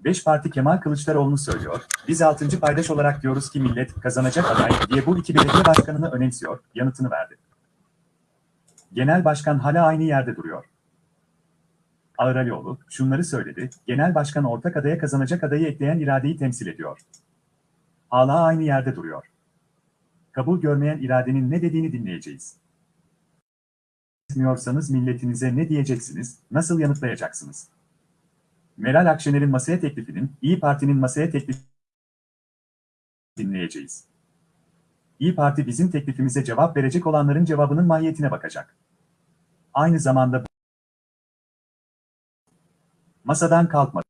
Beş parti Kemal Kılıçdaroğlu'nu söylüyor, biz altıncı paydaş olarak diyoruz ki millet kazanacak aday diye bu iki belediye başkanını önemsiyor, yanıtını verdi. Genel başkan hala aynı yerde duruyor. Ağıralioğlu şunları söyledi, genel başkan ortak adaya kazanacak adayı ekleyen iradeyi temsil ediyor. Hala aynı yerde duruyor. Kabul görmeyen iradenin ne dediğini dinleyeceğiz. Etmiyorsanız milletinize ne diyeceksiniz, nasıl yanıtlayacaksınız? Meral Akşener'in masaya teklifinin, İyi Parti'nin masaya teklif dinleyeceğiz. İyi Parti bizim teklifimize cevap verecek olanların cevabının mahiyetine bakacak. Aynı zamanda masadan kalkmadı.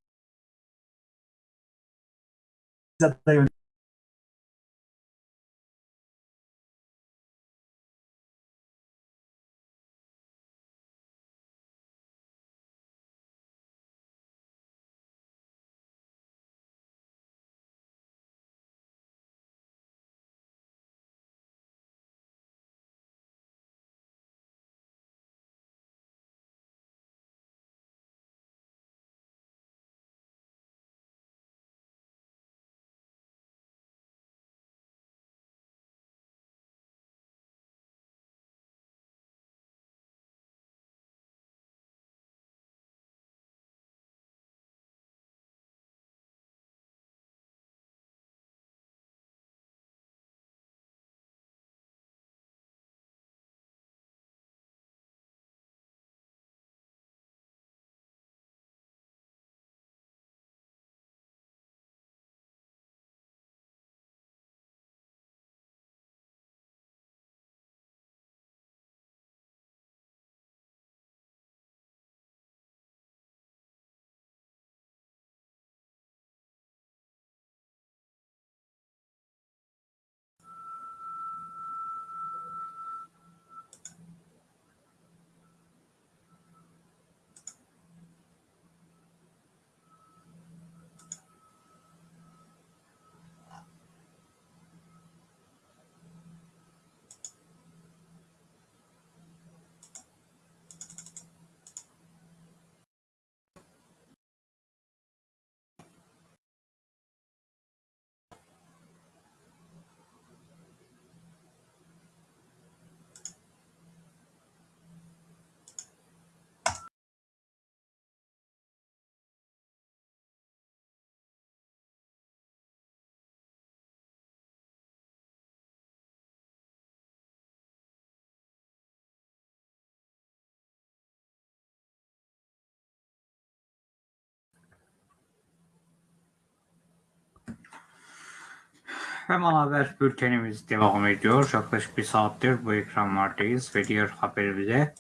Hemen haber bültenimiz devam ediyor. Yaklaşık bir saattir bu ekranlardayız ve diğer haberimize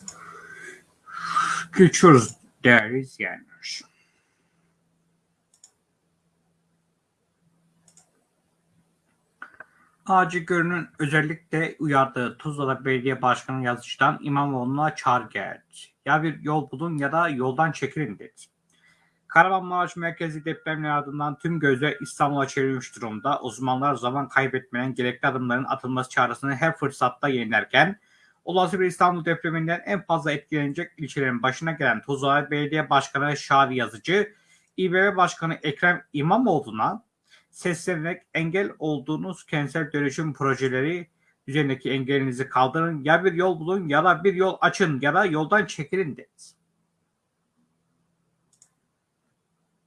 geçiyoruz değerli izleyenler. Ağacı Görün'ün özellikle uyardığı Tuzla'da Belediye Başkanı yazıcıdan İmamoğlu'na çağrı geldi. Ya bir yol bulun ya da yoldan çekilin dedi. Kahramanmaraş merkezi depremler ardından tüm gözler İstanbul'a çevrilmiş durumda. Uzmanlar zaman kaybetmeden gerekli adımların atılması çağrısını her fırsatta yenilerken olası bir İstanbul depreminden en fazla etkilenecek ilçelerin başına gelen Tuzla Belediye Başkanı Şadi Yazıcı, İBB Başkanı Ekrem İmamoğlu'na seslenerek engel olduğunuz kentsel dönüşüm projeleri üzerindeki engelinizi kaldırın ya bir yol bulun ya da bir yol açın ya da yoldan çekilin dedi.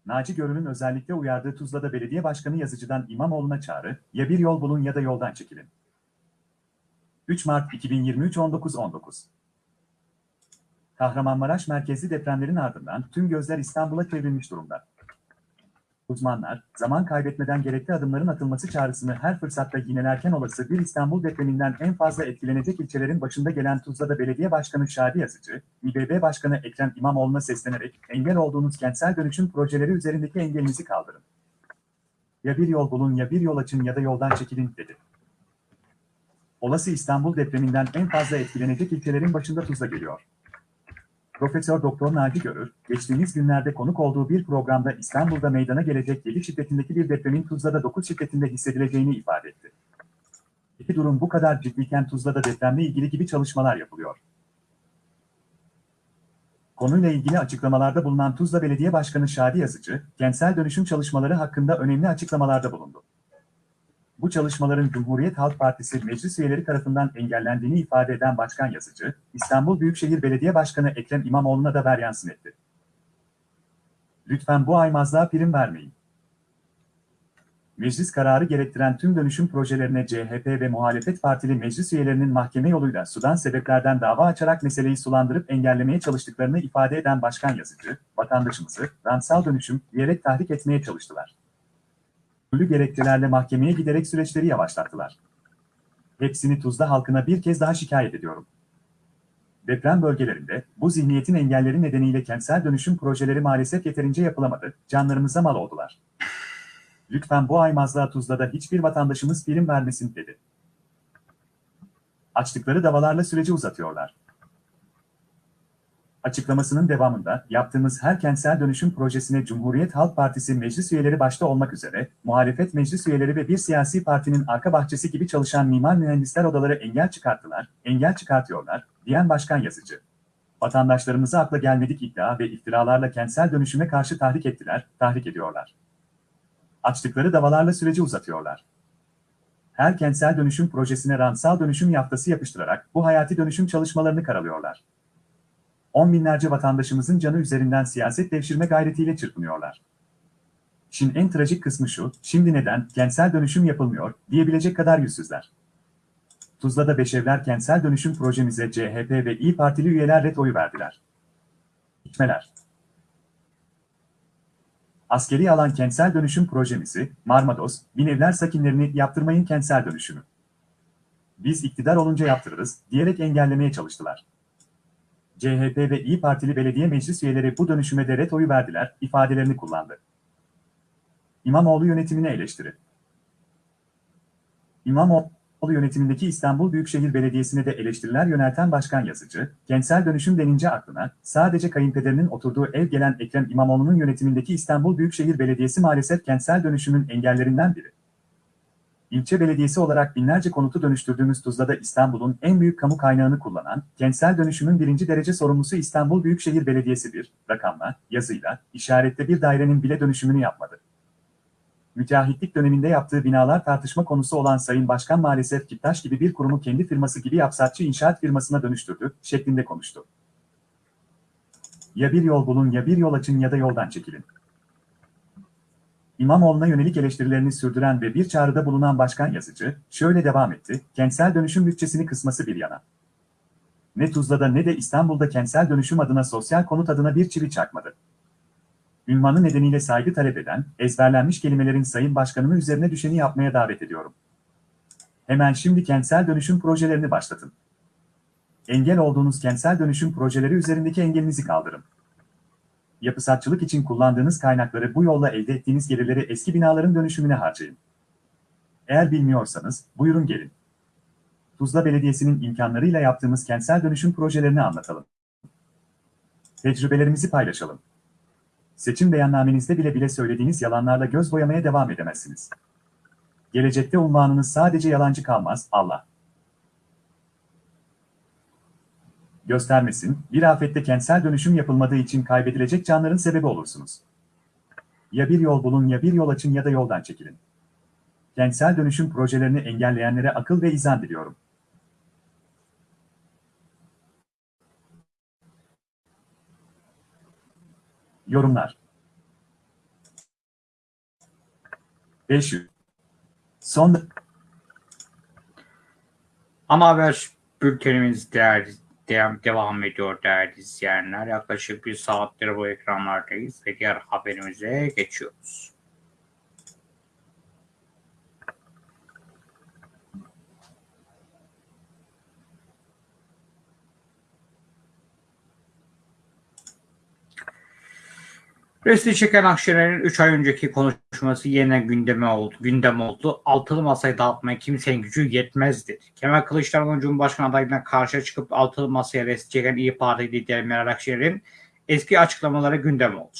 Naci Görün'ün özellikle uyardığı Tuzla'da belediye başkanı yazıcıdan İmamoğlu'na çağrı, ya bir yol bulun ya da yoldan çekilin. 3 Mart 2023 19.19 Kahramanmaraş merkezli depremlerin ardından tüm gözler İstanbul'a çevrilmiş durumda. Uzmanlar, zaman kaybetmeden gerekli adımların atılması çağrısını her fırsatta yinelerken olası bir İstanbul depreminden en fazla etkilenecek ilçelerin başında gelen Tuzla'da Belediye Başkanı Şadi Yazıcı, İBB Başkanı Ekrem İmamoğlu'na seslenerek engel olduğunuz kentsel dönüşüm projeleri üzerindeki engelinizi kaldırın. Ya bir yol bulun ya bir yol açın ya da yoldan çekilin dedi. Olası İstanbul depreminden en fazla etkilenecek ilçelerin başında Tuzla geliyor. Profesör Doktor Naci Görür, geçtiğimiz günlerde konuk olduğu bir programda İstanbul'da meydana gelecek 7 şiddetindeki bir depremin Tuzla'da 9 şiddetinde hissedileceğini ifade etti. İki durum bu kadar ciddiyken Tuzla'da depremle ilgili gibi çalışmalar yapılıyor. Konuyla ilgili açıklamalarda bulunan Tuzla Belediye Başkanı Şadi Yazıcı, kentsel dönüşüm çalışmaları hakkında önemli açıklamalarda bulundu. Bu çalışmaların Cumhuriyet Halk Partisi meclis üyeleri tarafından engellendiğini ifade eden Başkan Yazıcı, İstanbul Büyükşehir Belediye Başkanı Ekrem İmamoğlu'na da veryansın etti. Lütfen bu aymazlığa prim vermeyin. Meclis kararı gerektiren tüm dönüşüm projelerine CHP ve muhalefet partili meclis üyelerinin mahkeme yoluyla sudan sebeplerden dava açarak meseleyi sulandırıp engellemeye çalıştıklarını ifade eden Başkan Yazıcı, vatandaşımızı rantsal dönüşüm diyerek tahrik etmeye çalıştılar türlü gerekçelerle mahkemeye giderek süreçleri yavaşlattılar. Hepsini Tuzla halkına bir kez daha şikayet ediyorum. Deprem bölgelerinde bu zihniyetin engelleri nedeniyle kentsel dönüşüm projeleri maalesef yeterince yapılamadı, canlarımıza mal oldular. Lütfen bu aymazlığa Tuzla'da hiçbir vatandaşımız prim vermesin dedi. Açtıkları davalarla süreci uzatıyorlar. Açıklamasının devamında yaptığımız her kentsel dönüşüm projesine Cumhuriyet Halk Partisi meclis üyeleri başta olmak üzere muhalefet meclis üyeleri ve bir siyasi partinin arka bahçesi gibi çalışan mimar mühendisler odaları engel çıkarttılar, engel çıkartıyorlar, diyen Başkan Yazıcı. Vatandaşlarımızı akla gelmedik iddia ve iftiralarla kentsel dönüşüme karşı tahrik ettiler, tahrik ediyorlar. Açtıkları davalarla süreci uzatıyorlar. Her kentsel dönüşüm projesine rantsal dönüşüm yaftası yapıştırarak bu hayati dönüşüm çalışmalarını karalıyorlar on binlerce vatandaşımızın canı üzerinden siyaset devşirme gayretiyle çırpınıyorlar. Şimdi en trajik kısmı şu, şimdi neden kentsel dönüşüm yapılmıyor diyebilecek kadar yüzsüzler. Tuzla'da Beşevler kentsel dönüşüm projemize CHP ve İyi Partili üyeler ret oyu verdiler. İçmeler. Askeri alan kentsel dönüşüm projemizi, Marmados, Binevler sakinlerini yaptırmayın kentsel dönüşümü. Biz iktidar olunca yaptırırız, diyerek engellemeye çalıştılar. CHP ve İyi Partili belediye meclis üyeleri bu dönüşüme de ret verdiler, ifadelerini kullandı. İmamoğlu yönetimine eleştiri. İmamoğlu yönetimindeki İstanbul Büyükşehir Belediyesi'ne de eleştiriler yönelten Başkan Yazıcı, kentsel dönüşüm denince aklına sadece kayınpederinin oturduğu ev gelen Ekrem İmamoğlu'nun yönetimindeki İstanbul Büyükşehir Belediyesi maalesef kentsel dönüşümün engellerinden biri. İlçe belediyesi olarak binlerce konutu dönüştürdüğümüz Tuzla'da İstanbul'un en büyük kamu kaynağını kullanan, kentsel dönüşümün birinci derece sorumlusu İstanbul Büyükşehir Belediyesi bir, rakamla, yazıyla, işarette bir dairenin bile dönüşümünü yapmadı. Müteahhitlik döneminde yaptığı binalar tartışma konusu olan Sayın Başkan maalesef Kiptaş gibi bir kurumu kendi firması gibi yapsatçı inşaat firmasına dönüştürdü, şeklinde konuştu. Ya bir yol bulun ya bir yol açın ya da yoldan çekilin. İmamoğlu'na yönelik eleştirilerini sürdüren ve bir çağrıda bulunan Başkan Yazıcı, şöyle devam etti, kentsel dönüşüm bütçesini kısması bir yana. Ne Tuzla'da ne de İstanbul'da kentsel dönüşüm adına sosyal konut adına bir çivi çakmadı. Ünvanı nedeniyle saygı talep eden, ezberlenmiş kelimelerin Sayın Başkanımı üzerine düşeni yapmaya davet ediyorum. Hemen şimdi kentsel dönüşüm projelerini başlatın. Engel olduğunuz kentsel dönüşüm projeleri üzerindeki engelinizi kaldırın. Yapısatçılık için kullandığınız kaynakları bu yolla elde ettiğiniz gelirleri eski binaların dönüşümüne harcayın. Eğer bilmiyorsanız buyurun gelin. Tuzla Belediyesi'nin imkanlarıyla yaptığımız kentsel dönüşüm projelerini anlatalım. Tecrübelerimizi paylaşalım. Seçim beyannamenizde bile bile söylediğiniz yalanlarla göz boyamaya devam edemezsiniz. Gelecekte unvanınız sadece yalancı kalmaz, Allah. Göstermesin, bir afette kentsel dönüşüm yapılmadığı için kaybedilecek canların sebebi olursunuz. Ya bir yol bulun ya bir yol açın ya da yoldan çekilin. Kentsel dönüşüm projelerini engelleyenlere akıl ve izan diliyorum. Yorumlar 500 Son Ana haber bültenimiz değerli, devam, devam ediyor değerli izleyenler. Yaklaşık bir saattir bu ekranlardayız ve diğer haberimize geçiyoruz. Resti çeken Akşener'in 3 ay önceki konuşması yeniden gündeme oldu. Gündem oldu. Altılı masayı dağıtmaya kimsenin gücü yetmez dedi. Kemal Kılıçdaroğlu Cumhurbaşkanı adayına karşı çıkıp altılı masaya resti çeken İyi Parti lideri Meral Akşener'in eski açıklamaları gündem oldu.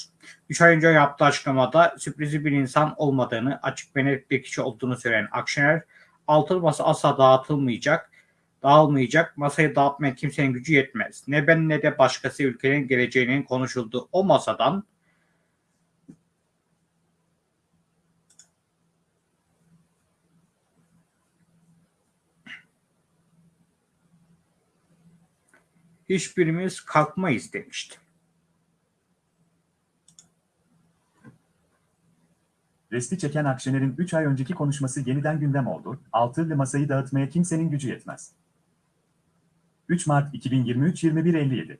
3 ay önce yaptığı açıklamada sürprizi bir insan olmadığını, açık ve net bir kişi olduğunu söyleyen Akşener, altılı masa asla dağıtılmayacak, dağılmayacak, masayı dağıtmaya kimsenin gücü yetmez. Ne ben ne de başkası ülkenin geleceğinin konuşulduğu o masadan hiçbirimiz kalkmayız demişti. Resti çeken Akşener'in 3 ay önceki konuşması yeniden gündem oldu. Altılı masayı dağıtmaya kimsenin gücü yetmez. 3 Mart 2023 21.57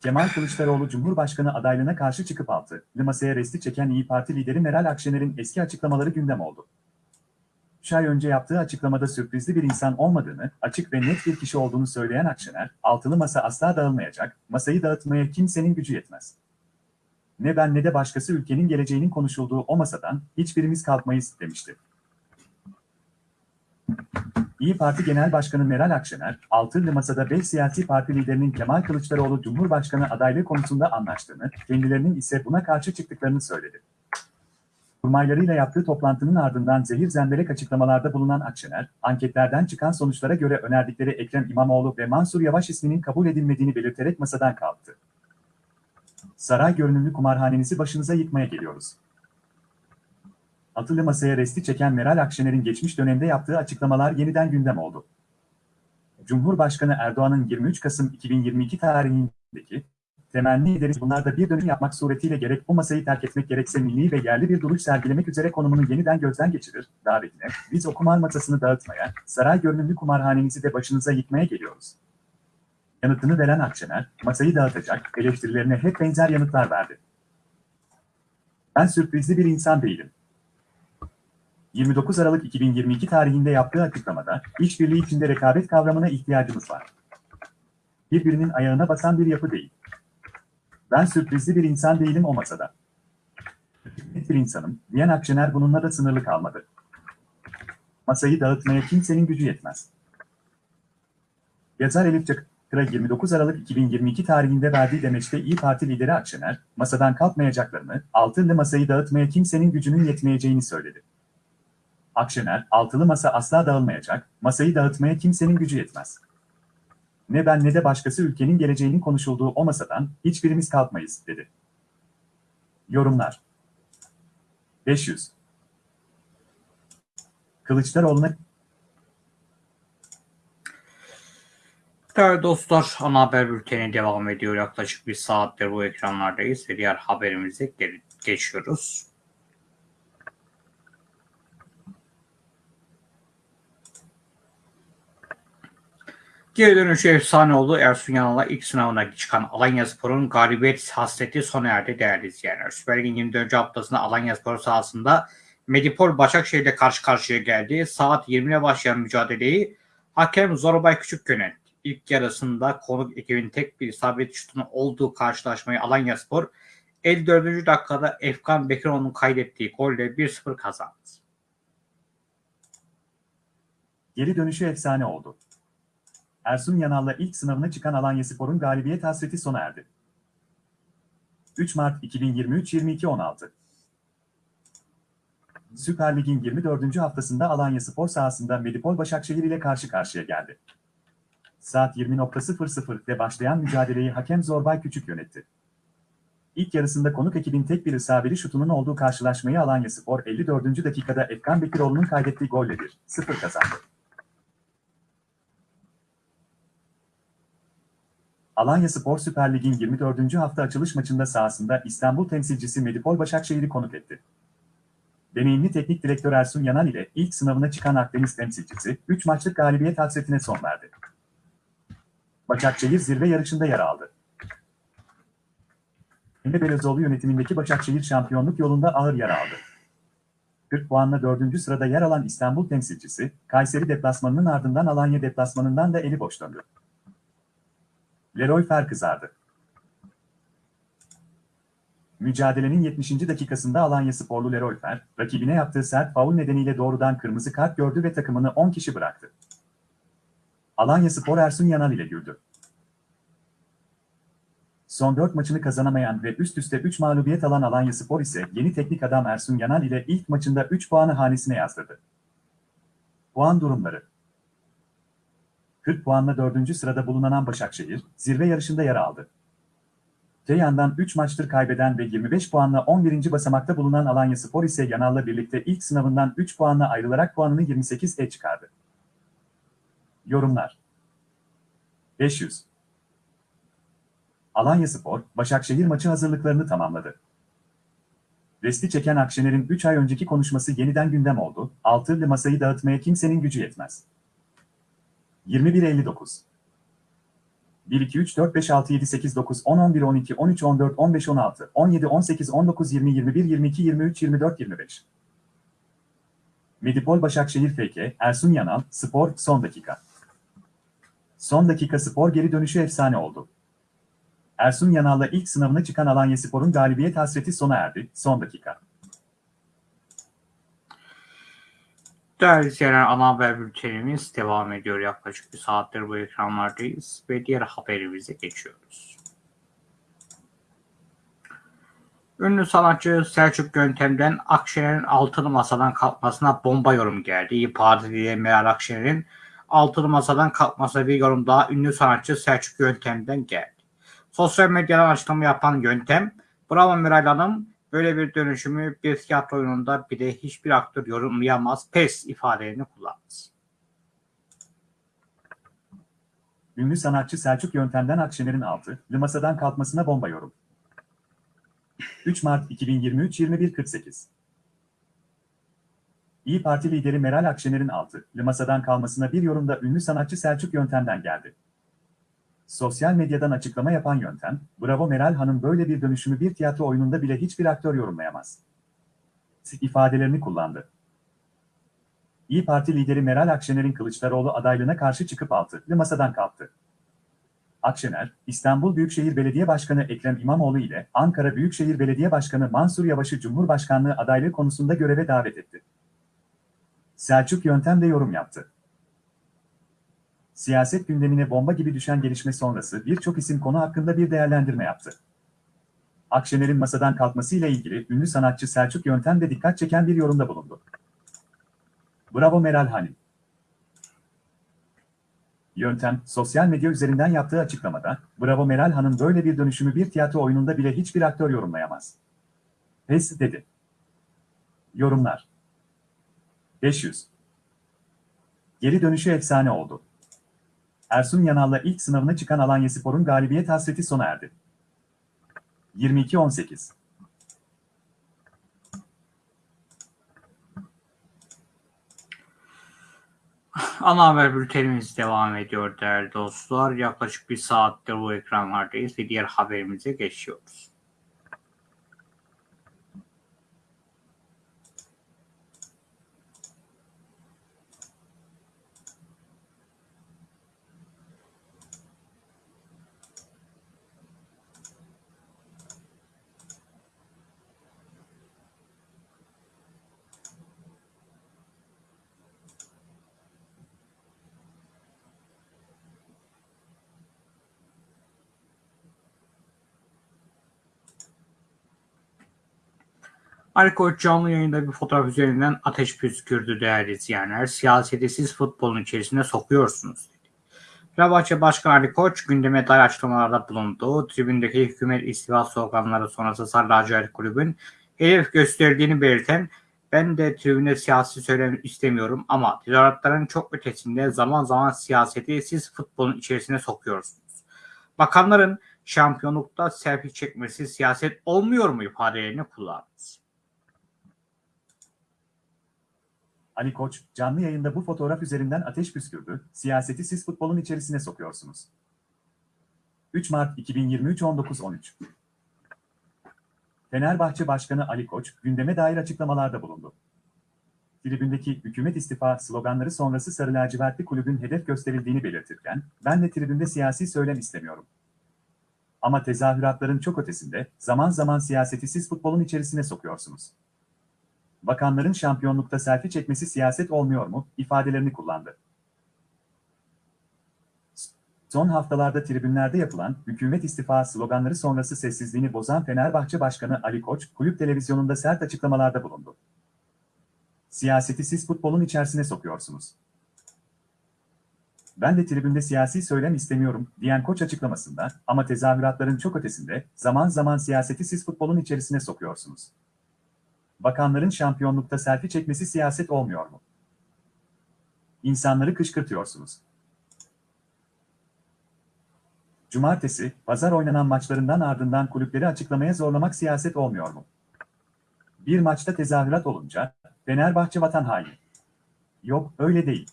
Kemal Kılıçdaroğlu Cumhurbaşkanı adaylığına karşı çıkıp altılı masaya resti çeken İyi Parti lideri Meral Akşener'in eski açıklamaları gündem oldu. 3 ay önce yaptığı açıklamada sürprizli bir insan olmadığını, açık ve net bir kişi olduğunu söyleyen Akşener, altılı masa asla dağılmayacak, masayı dağıtmaya kimsenin gücü yetmez. Ne ben ne de başkası ülkenin geleceğinin konuşulduğu o masadan hiçbirimiz kalkmayız demişti. İyi Parti Genel Başkanı Meral Akşener, altılı masada 5 siyasi parti liderinin Kemal Kılıçdaroğlu Cumhurbaşkanı adaylığı konusunda anlaştığını, kendilerinin ise buna karşı çıktıklarını söyledi. Kurmaylarıyla yaptığı toplantının ardından zehir zemberek açıklamalarda bulunan Akşener, anketlerden çıkan sonuçlara göre önerdikleri Ekrem İmamoğlu ve Mansur Yavaş isminin kabul edilmediğini belirterek masadan kalktı. Saray görünümlü kumarhanenizi başınıza yıkmaya geliyoruz. Atılı masaya resti çeken Meral Akşener'in geçmiş dönemde yaptığı açıklamalar yeniden gündem oldu. Cumhurbaşkanı Erdoğan'ın 23 Kasım 2022 tarihindeki temenni ederiz bunlar da bir dönüm yapmak suretiyle gerek bu masayı terk etmek gerekse milli ve yerli bir duruş sergilemek üzere konumunu yeniden gözden geçirir, davetine, biz o kumar masasını dağıtmaya, saray görünümlü kumarhanenizi de başınıza yıkmaya geliyoruz. Yanıtını veren Akşener, masayı dağıtacak, eleştirilerine hep benzer yanıtlar verdi. Ben sürprizli bir insan değilim. 29 Aralık 2022 tarihinde yaptığı açıklamada, işbirliği içinde rekabet kavramına ihtiyacımız var. Birbirinin ayağına basan bir yapı değil. Ben sürprizli bir insan değilim o masada. Net bir insanım, diyen Akşener bununla da sınırlı kalmadı. Masayı dağıtmaya kimsenin gücü yetmez. Yazar Elif Çakır'a 29 Aralık 2022 tarihinde verdiği demeçte İyi Parti lideri Akşener, masadan kalkmayacaklarını, altılı masayı dağıtmaya kimsenin gücünün yetmeyeceğini söyledi. Akşener, altılı masa asla dağılmayacak, masayı dağıtmaya kimsenin gücü yetmez. Ne ben ne de başkası ülkenin geleceğinin konuşulduğu o masadan hiçbirimiz kalkmayız, dedi. Yorumlar 500 Kılıçdaroğlu'na Değerli dostlar, ana haber bülteni devam ediyor. Yaklaşık bir saattir bu ekranlardayız ve diğer haberimize geçiyoruz. Geri dönüşü efsane oldu. Ersun Yanal'a ilk sınavına çıkan Alanya Spor'un galibiyet hasreti sona erdi değerli izleyenler. Süper Lig'in 24. haftasında Alanya Spor sahasında Medipol Başakşehir ile karşı karşıya geldi. Saat 20'ye başlayan mücadeleyi hakem Zorbay Küçük yönetti. İlk yarısında konuk ekibin tek bir isabet şutunun olduğu karşılaşmayı Alanya Spor 54. dakikada Efkan Bekiroğlu'nun kaydettiği golle 1-0 kazandı. Geri dönüşü efsane oldu. Ersun Yanal'la ilk sınavına çıkan Alanyaspor'un galibiyet hasreti sona erdi. 3 Mart 2023-22-16 Süper Lig'in 24. haftasında Alanyaspor sahasında Medipol Başakşehir ile karşı karşıya geldi. Saat 20.00'de başlayan mücadeleyi hakem Zorbay Küçük yönetti. İlk yarısında konuk ekibin tek bir isabeli şutunun olduğu karşılaşmayı Alanyaspor 54. dakikada Efkan Bekiroğlu'nun kaydettiği golle 1-0 kazandı. Alanya Spor Süper Lig'in 24. hafta açılış maçında sahasında İstanbul temsilcisi Medipol Başakşehir'i konuk etti. Deneyimli teknik direktör Ersun Yanal ile ilk sınavına çıkan Akdeniz temsilcisi 3 maçlık galibiyet hasretine son verdi. Başakşehir zirve yarışında yer aldı. Emre Belözoğlu yönetimindeki Başakşehir şampiyonluk yolunda ağır yer aldı. 40 puanla 4. sırada yer alan İstanbul temsilcisi, Kayseri deplasmanının ardından Alanya deplasmanından da eli boş döndü. Leroy Fer kızardı. Mücadelenin 70. dakikasında Alanya sporlu Leroy Fer, rakibine yaptığı sert faul nedeniyle doğrudan kırmızı kart gördü ve takımını 10 kişi bıraktı. Alanya Spor Ersun Yanal ile güldü. Son 4 maçını kazanamayan ve üst üste 3 mağlubiyet alan Alanya Spor ise yeni teknik adam Ersun Yanal ile ilk maçında 3 puanı hanesine yazdırdı. Puan durumları 40 puanla 4. sırada bulunan Başakşehir, zirve yarışında yer aldı. Te yandan 3 maçtır kaybeden ve 25 puanla 11. basamakta bulunan Alanya Spor ise Yanal'la birlikte ilk sınavından 3 puanla ayrılarak puanını 28'e çıkardı. Yorumlar 500 Alanya Spor, Başakşehir maçı hazırlıklarını tamamladı. Resti çeken Akşener'in 3 ay önceki konuşması yeniden gündem oldu, altılı masayı dağıtmaya kimsenin gücü yetmez. 21.59 1, 2, 3, 4, 5, 6, 7, 8, 9, 10, 11, 12, 13, 14, 15, 16, 17, 18, 19, 20, 21, 22, 23, 24, 25. Medipol Başakşehir FK, Ersun Yanal, Spor, son dakika. Son dakika spor geri dönüşü efsane oldu. Ersun Yanal'la ilk sınavına çıkan Alanya Spor'un galibiyet hasreti sona erdi, son dakika. Değerli izleyenler ana haber bültenimiz devam ediyor. Yaklaşık bir saattir bu ekranlardayız ve diğer haberimize geçiyoruz. Ünlü sanatçı Selçuk Yöntem'den Akşener'in altılı masadan kalkmasına bomba yorum geldi. İYİ Parti lideri Meral Akşener'in altılı masadan kalkmasına bir yorum daha ünlü sanatçı Selçuk Yöntem'den geldi. Sosyal medyadan açıklama yapan Yöntem, bravo Meral Hanım, Böyle bir dönüşümü bir tiyatro oyununda bile hiçbir aktör yorumlayamaz, pes ifadelerini kullandı. Ünlü sanatçı Selçuk Yöntem'den Akşener'in altı, masadan kalkmasına bomba yorum. 3 Mart 2023 21.48 İyi Parti lideri Meral Akşener'in altı, masadan kalmasına bir yorumda ünlü sanatçı Selçuk Yöntem'den geldi. Sosyal medyadan açıklama yapan yöntem, bravo Meral Hanım böyle bir dönüşümü bir tiyatro oyununda bile hiçbir aktör yorumlayamaz. ifadelerini kullandı. İyi Parti lideri Meral Akşener'in Kılıçdaroğlu adaylığına karşı çıkıp altılı masadan kalktı. Akşener, İstanbul Büyükşehir Belediye Başkanı Ekrem İmamoğlu ile Ankara Büyükşehir Belediye Başkanı Mansur Yavaş'ı Cumhurbaşkanlığı adaylığı konusunda göreve davet etti. Selçuk Yöntem de yorum yaptı. Siyaset gündemine bomba gibi düşen gelişme sonrası birçok isim konu hakkında bir değerlendirme yaptı. Akşener'in masadan kalkmasıyla ilgili ünlü sanatçı Selçuk Yöntem de dikkat çeken bir yorumda bulundu. Bravo Meral Hanım. Yöntem, sosyal medya üzerinden yaptığı açıklamada, Bravo Meral Hanım böyle bir dönüşümü bir tiyatro oyununda bile hiçbir aktör yorumlayamaz. Pes dedi. Yorumlar 500 Geri dönüşü efsane oldu. Ersun Yanal'la ilk sınavına çıkan Alanyaspor'un galibiyet hasreti sona erdi. 22-18 Ana haber bültenimiz devam ediyor değerli dostlar. Yaklaşık bir saattir bu ekranlardayız ve diğer haberimize geçiyoruz. Ali Koç canlı yayında bir fotoğraf üzerinden ateş püskürdü değerli izleyenler. Siyaseti siz futbolun içerisine sokuyorsunuz dedi. Fenerbahçe Başkanı Ali Koç gündeme dair açıklamalarda bulundu. Tribündeki hükümet istifa sloganları sonrası Sarı Lacivert Kulübün hedef gösterdiğini belirten ben de tribünde siyasi söylem istemiyorum ama tezahüratların çok ötesinde zaman zaman siyaseti siz futbolun içerisine sokuyorsunuz. Bakanların şampiyonlukta selfie çekmesi siyaset olmuyor mu ifadelerini kullandınız. Ali Koç, canlı yayında bu fotoğraf üzerinden ateş püskürdü, siyaseti siz futbolun içerisine sokuyorsunuz. 3 Mart 2023 19.13 Fenerbahçe Başkanı Ali Koç, gündeme dair açıklamalarda bulundu. Tribündeki hükümet istifa sloganları sonrası Sarı Lacivertli kulübün hedef gösterildiğini belirtirken, ben de tribünde siyasi söylem istemiyorum. Ama tezahüratların çok ötesinde, zaman zaman siyaseti siz futbolun içerisine sokuyorsunuz. Bakanların şampiyonlukta selfie çekmesi siyaset olmuyor mu, ifadelerini kullandı. Son haftalarda tribünlerde yapılan hükümet istifa sloganları sonrası sessizliğini bozan Fenerbahçe Başkanı Ali Koç, kulüp televizyonunda sert açıklamalarda bulundu. Siyaseti siz futbolun içerisine sokuyorsunuz. Ben de tribünde siyasi söylem istemiyorum, diyen Koç açıklamasında, ama tezahüratların çok ötesinde, zaman zaman siyaseti siz futbolun içerisine sokuyorsunuz. Bakanların şampiyonlukta selfie çekmesi siyaset olmuyor mu? İnsanları kışkırtıyorsunuz. Cumartesi, pazar oynanan maçlarından ardından kulüpleri açıklamaya zorlamak siyaset olmuyor mu? Bir maçta tezahürat olunca, Fenerbahçe vatan haini. Yok, öyle değil.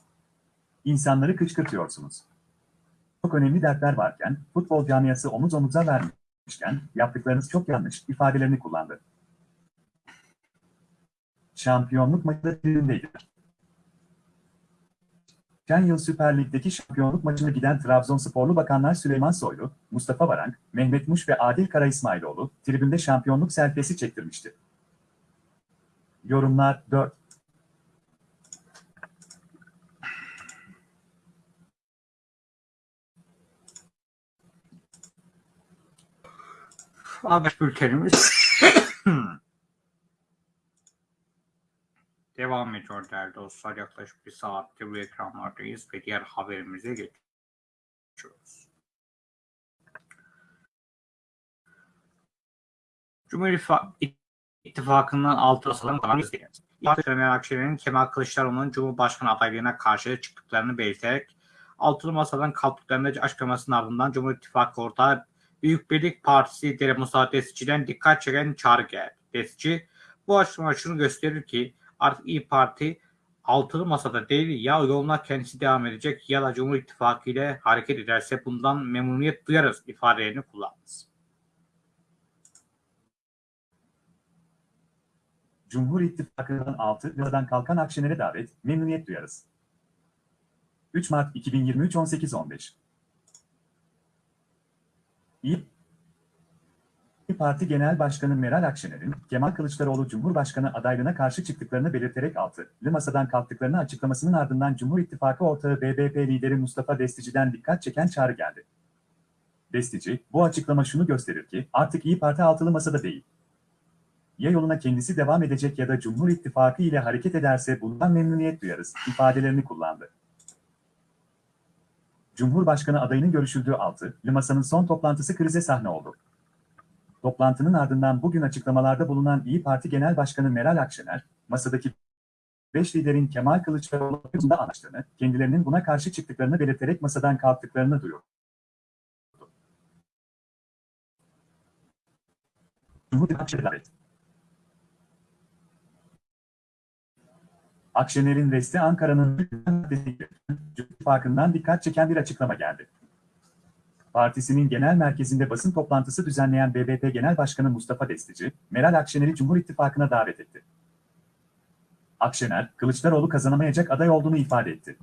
İnsanları kışkırtıyorsunuz. Çok önemli dertler varken, futbol camiası omuz omuza vermişken, yaptıklarınız çok yanlış ifadelerini kullandı. Şampiyonluk maçı tribündeydi. Geçen yıl Süper Lig'deki şampiyonluk maçına giden Trabzonsporlu bakanlar Süleyman Soylu, Mustafa Varank, Mehmet Muş ve Adil Kara İsmailoğlu tribünde şampiyonluk selfiesi çektirmişti. Yorumlar 4. Haber bültenimiz devam ediyor değerli dostlar. Yaklaşık bir saattir bu ekranlardayız ve diğer haberimize geçiyoruz. Cumhur İttifakı'ndan altı asalım kalan Meral Akşener'in Kemal Kılıçdaroğlu'nun Cumhurbaşkanı adaylığına karşı çıktıklarını belirterek altılı masadan kalktıklarını açıklamasının ardından Cumhur İttifakı ortağı Büyük Birlik Partisi lideri Musa Destiçi'den dikkat çeken çağrı geldi. Destiçi bu açıklama şunu gösterir ki artık İyi Parti altılı masada değil ya yoluna kendisi devam edecek ya da Cumhur İttifakı ile hareket ederse bundan memnuniyet duyarız ifadelerini kullandı. Cumhur İttifakı'ndan 6 liradan kalkan Akşener'e davet, memnuniyet duyarız. 3 Mart 2023 18.15 İyi Parti Genel Başkanı Meral Akşener'in Kemal Kılıçdaroğlu Cumhurbaşkanı adaylığına karşı çıktıklarını belirterek altılı masadan kalktıklarını açıklamasının ardından Cumhur İttifakı ortağı BBP lideri Mustafa Destici'den dikkat çeken çağrı geldi. Destici, bu açıklama şunu gösterir ki artık İyi Parti altılı masada değil. Ya yoluna kendisi devam edecek ya da Cumhur İttifakı ile hareket ederse bundan memnuniyet duyarız ifadelerini kullandı. Cumhurbaşkanı adayının görüşüldüğü altı, masanın son toplantısı krize sahne oldu. Toplantının ardından bugün açıklamalarda bulunan İyi Parti Genel Başkanı Meral Akşener, masadaki 5 liderin Kemal Kılıçdaroğlu'nda anlaştığını, kendilerinin buna karşı çıktıklarını belirterek masadan kalktıklarını duyurdu. Akşener'in resti Ankara'nın ittifakından dikkat çeken bir açıklama geldi. Partisinin genel merkezinde basın toplantısı düzenleyen BBP Genel Başkanı Mustafa Destici, Meral Akşener'i Cumhur İttifakı'na davet etti. Akşener, Kılıçdaroğlu kazanamayacak aday olduğunu ifade etti.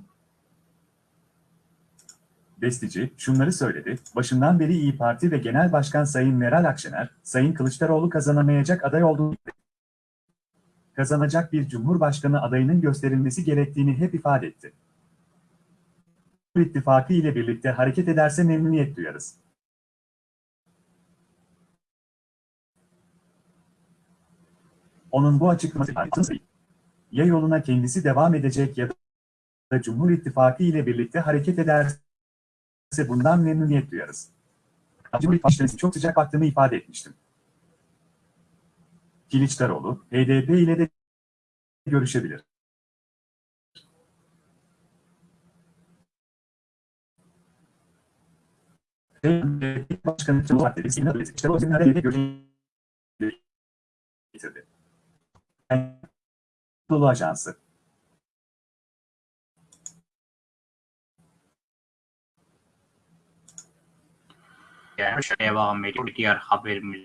Destici, şunları söyledi, başından beri İyi Parti ve Genel Başkan Sayın Meral Akşener, Sayın Kılıçdaroğlu kazanamayacak aday olduğunu kazanacak bir Cumhurbaşkanı adayının gösterilmesi gerektiğini hep ifade etti. İttifakı ile birlikte hareket ederse memnuniyet duyarız. Onun bu açıklaması ya yoluna kendisi devam edecek ya da Cumhur İttifakı ile birlikte hareket ederse bundan memnuniyet duyarız. Cumhur İttifakı'na çok sıcak baktığımı ifade etmiştim. Kılıçdaroğlu, HDP ile de görüşebilir. Başkanı Cumhurbaşkanı İsmail Kılıçdaroğlu ile görüşebilir. getirdi. Anadolu Ajansı Yani devam ediyor. Diğer haberimiz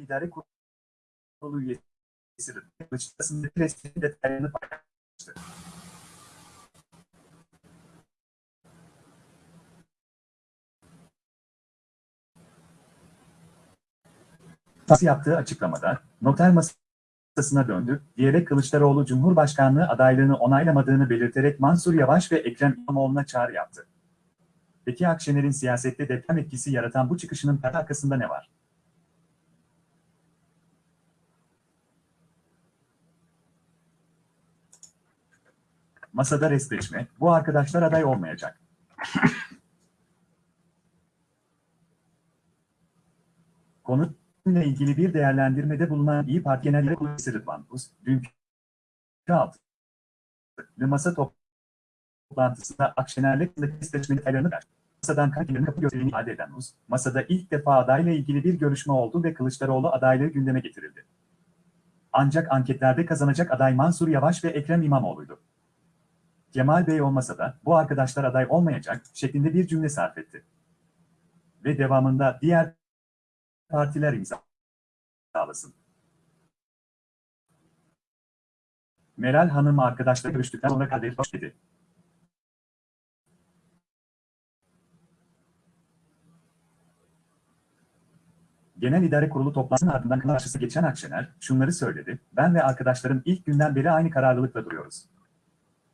İdare Kurulu üyesi Kılıçdaroğlu'nun prestijin detaylarını paylaştı. Tası yaptığı açıklamada, noter masasına döndü, diyerek Kılıçdaroğlu Cumhurbaşkanlığı adaylığını onaylamadığını belirterek Mansur Yavaş ve Ekrem İmamoğlu'na çağrı yaptı. Peki Akşener'in siyasette deprem etkisi yaratan bu çıkışının arkasında ne var? Masada restleşme, bu arkadaşlar aday olmayacak. Konuyla ilgili bir değerlendirmede bulunan İyi Parti Genel Yönetim Kurulu Rıdvan Uz, dünkü altı masa toplantısında Akşener'le restleşme detaylarını verdi. Masadan kankilerin kapı gösterdiğini ifade eden Uz, masada ilk defa adayla ilgili bir görüşme oldu ve Kılıçdaroğlu adaylığı gündeme getirildi. Ancak anketlerde kazanacak aday Mansur Yavaş ve Ekrem İmamoğlu'ydu. Kemal Bey olmasa da bu arkadaşlar aday olmayacak şeklinde bir cümle sarf etti. Ve devamında diğer partiler imzalasın. Meral Hanım arkadaşla görüştükten sonra Kadir Hoş dedi. Genel İdare Kurulu toplantısının ardından karşısı geçen Akşener şunları söyledi. Ben ve arkadaşlarım ilk günden beri aynı kararlılıkla duruyoruz.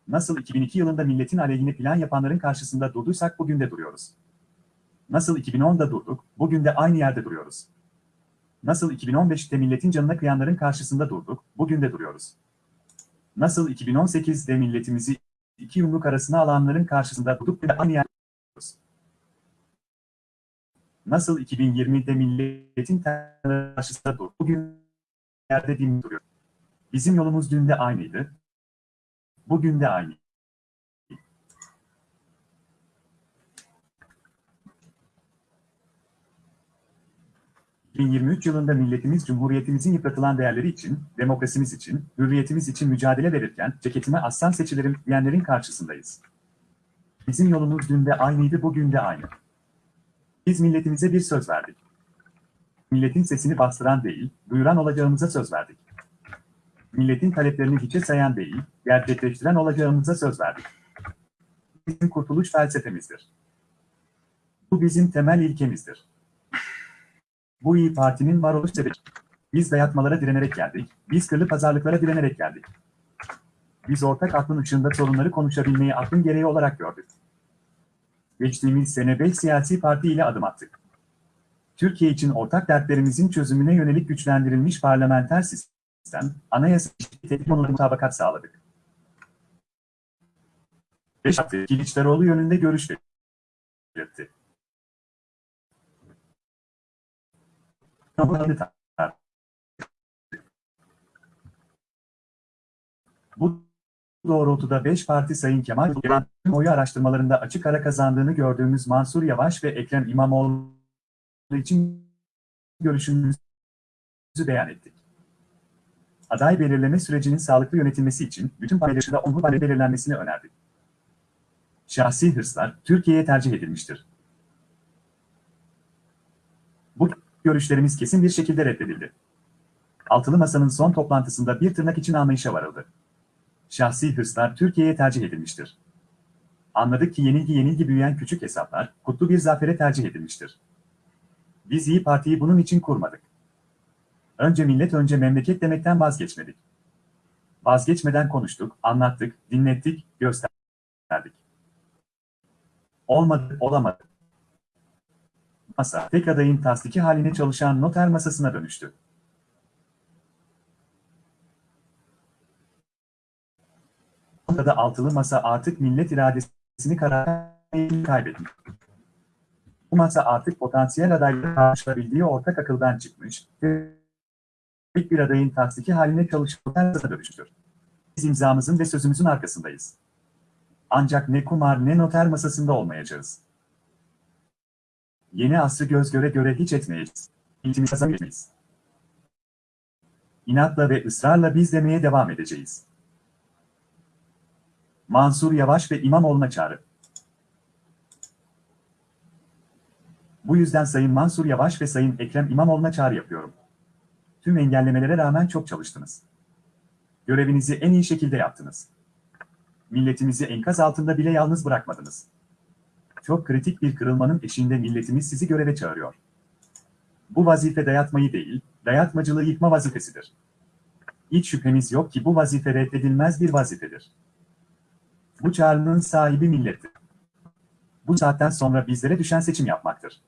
Nasıl 2002 yılında milletin aleyhine plan yapanların karşısında durduysak bugün de duruyoruz. Nasıl 2010'da durduk, bugün de aynı yerde duruyoruz. Nasıl 2015'te milletin canına kıyanların karşısında durduk, bugün de duruyoruz. Nasıl 2018'de milletimizi iki yumruk arasına alanların karşısında durduk ve aynı yerde duruyoruz. Nasıl 2020'de milletin karşısında durduk, bugün yerde dimdik duruyoruz. Bizim yolumuz dün de aynıydı, Bugün de aynı. ...2023 yılında milletimiz Cumhuriyetimizin yıpratılan değerleri için, demokrasimiz için, hürriyetimiz için mücadele verirken ceketime aslan seçilerim diyenlerin karşısındayız. Bizim yolumuz dün de aynıydı, bugün de aynı. Biz milletimize bir söz verdik. Milletin sesini bastıran değil, duyuran olacağımıza söz verdik milletin taleplerini hiçe sayan değil, gerçekleştiren olacağımıza söz verdik. Bizim kurtuluş felsefemizdir. Bu bizim temel ilkemizdir. Bu iyi Parti'nin varoluş sebebi. Biz dayatmalara direnerek geldik, biz kırlı pazarlıklara direnerek geldik. Biz ortak aklın ışığında sorunları konuşabilmeyi aklın gereği olarak gördük. Geçtiğimiz sene 5 siyasi parti ile adım attık. Türkiye için ortak dertlerimizin çözümüne yönelik güçlendirilmiş parlamenter sistem, sistem, anayasa tehdit konularına mutabakat sağladık. 5 Parti Kılıçdaroğlu yönünde görüş belirtti. Bu doğrultuda 5 parti Sayın Kemal Kılıçdaroğlu oyu araştırmalarında açık ara kazandığını gördüğümüz Mansur Yavaş ve Ekrem İmamoğlu için görüşümüzü beyan ettik. Aday belirleme sürecinin sağlıklı yönetilmesi için bütün paylaşımda onur payı belirlenmesini önerdik. Şahsi hırslar Türkiye'ye tercih edilmiştir. Bu görüşlerimiz kesin bir şekilde reddedildi. Altılı Masa'nın son toplantısında bir tırnak için anlayışa varıldı. Şahsi hırslar Türkiye'ye tercih edilmiştir. Anladık ki yenilgi yenilgi büyüyen küçük hesaplar, kutlu bir zafere tercih edilmiştir. Biz İyi Parti'yi bunun için kurmadık. Önce millet önce memleket demekten vazgeçmedik. Vazgeçmeden konuştuk, anlattık, dinlettik, gösterdik. Olmadı, olamadı. Masa, tek adayın tasdiki haline çalışan noter masasına dönüştü. Burada altılı masa artık millet iradesini karar kaybetmiş. Bu masa artık potansiyel adayları karşılayabildiği ortak akıldan çıkmış, tek bir adayın tasdiki haline çalışmalarına dönüştür. Biz imzamızın ve sözümüzün arkasındayız. Ancak ne kumar ne noter masasında olmayacağız. Yeni asrı göz göre göre hiç etmeyeceğiz. İltimiz kazanamayacağız. İnatla ve ısrarla biz demeye devam edeceğiz. Mansur Yavaş ve İmamoğlu'na çağrı. Bu yüzden Sayın Mansur Yavaş ve Sayın Ekrem İmamoğlu'na çağrı yapıyorum. Tüm engellemelere rağmen çok çalıştınız. Görevinizi en iyi şekilde yaptınız. Milletimizi enkaz altında bile yalnız bırakmadınız. Çok kritik bir kırılmanın eşiğinde milletimiz sizi göreve çağırıyor. Bu vazife dayatmayı değil, dayatmacılığı yıkma vazifesidir. Hiç şüphemiz yok ki bu vazife reddedilmez bir vazifedir. Bu çağrının sahibi millettir. Bu saatten sonra bizlere düşen seçim yapmaktır.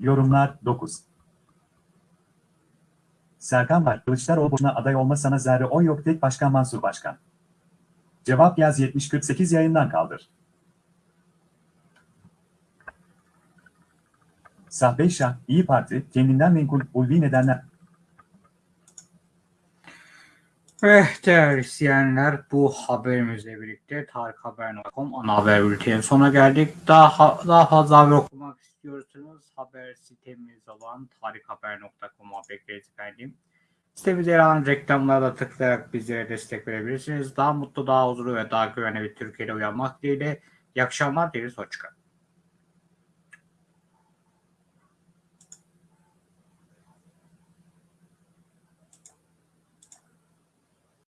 Yorumlar 9 Serkan var, Kılıçdaroğlu boşuna aday olma sana zerre oy yok tek başkan Mansur Başkan. Cevap yaz 7048 yayından kaldır. Sahbe Şah, İyi Parti, kendinden menkul, ulvi nedenler. Ve değerli izleyenler bu haberimizle birlikte tarikhaber.com ana haber bültenin sona geldik. Daha, daha fazla haber okumak istiyorsanız haber sitemiz olan tarikhaber.com'a bekleriz efendim. Sitemize yer alan reklamlara da tıklayarak bizlere destek verebilirsiniz. Daha mutlu, daha huzurlu ve daha güvenli bir Türkiye'de uyanmak dileğiyle. İyi akşamlar dileriz. Hoşçakalın.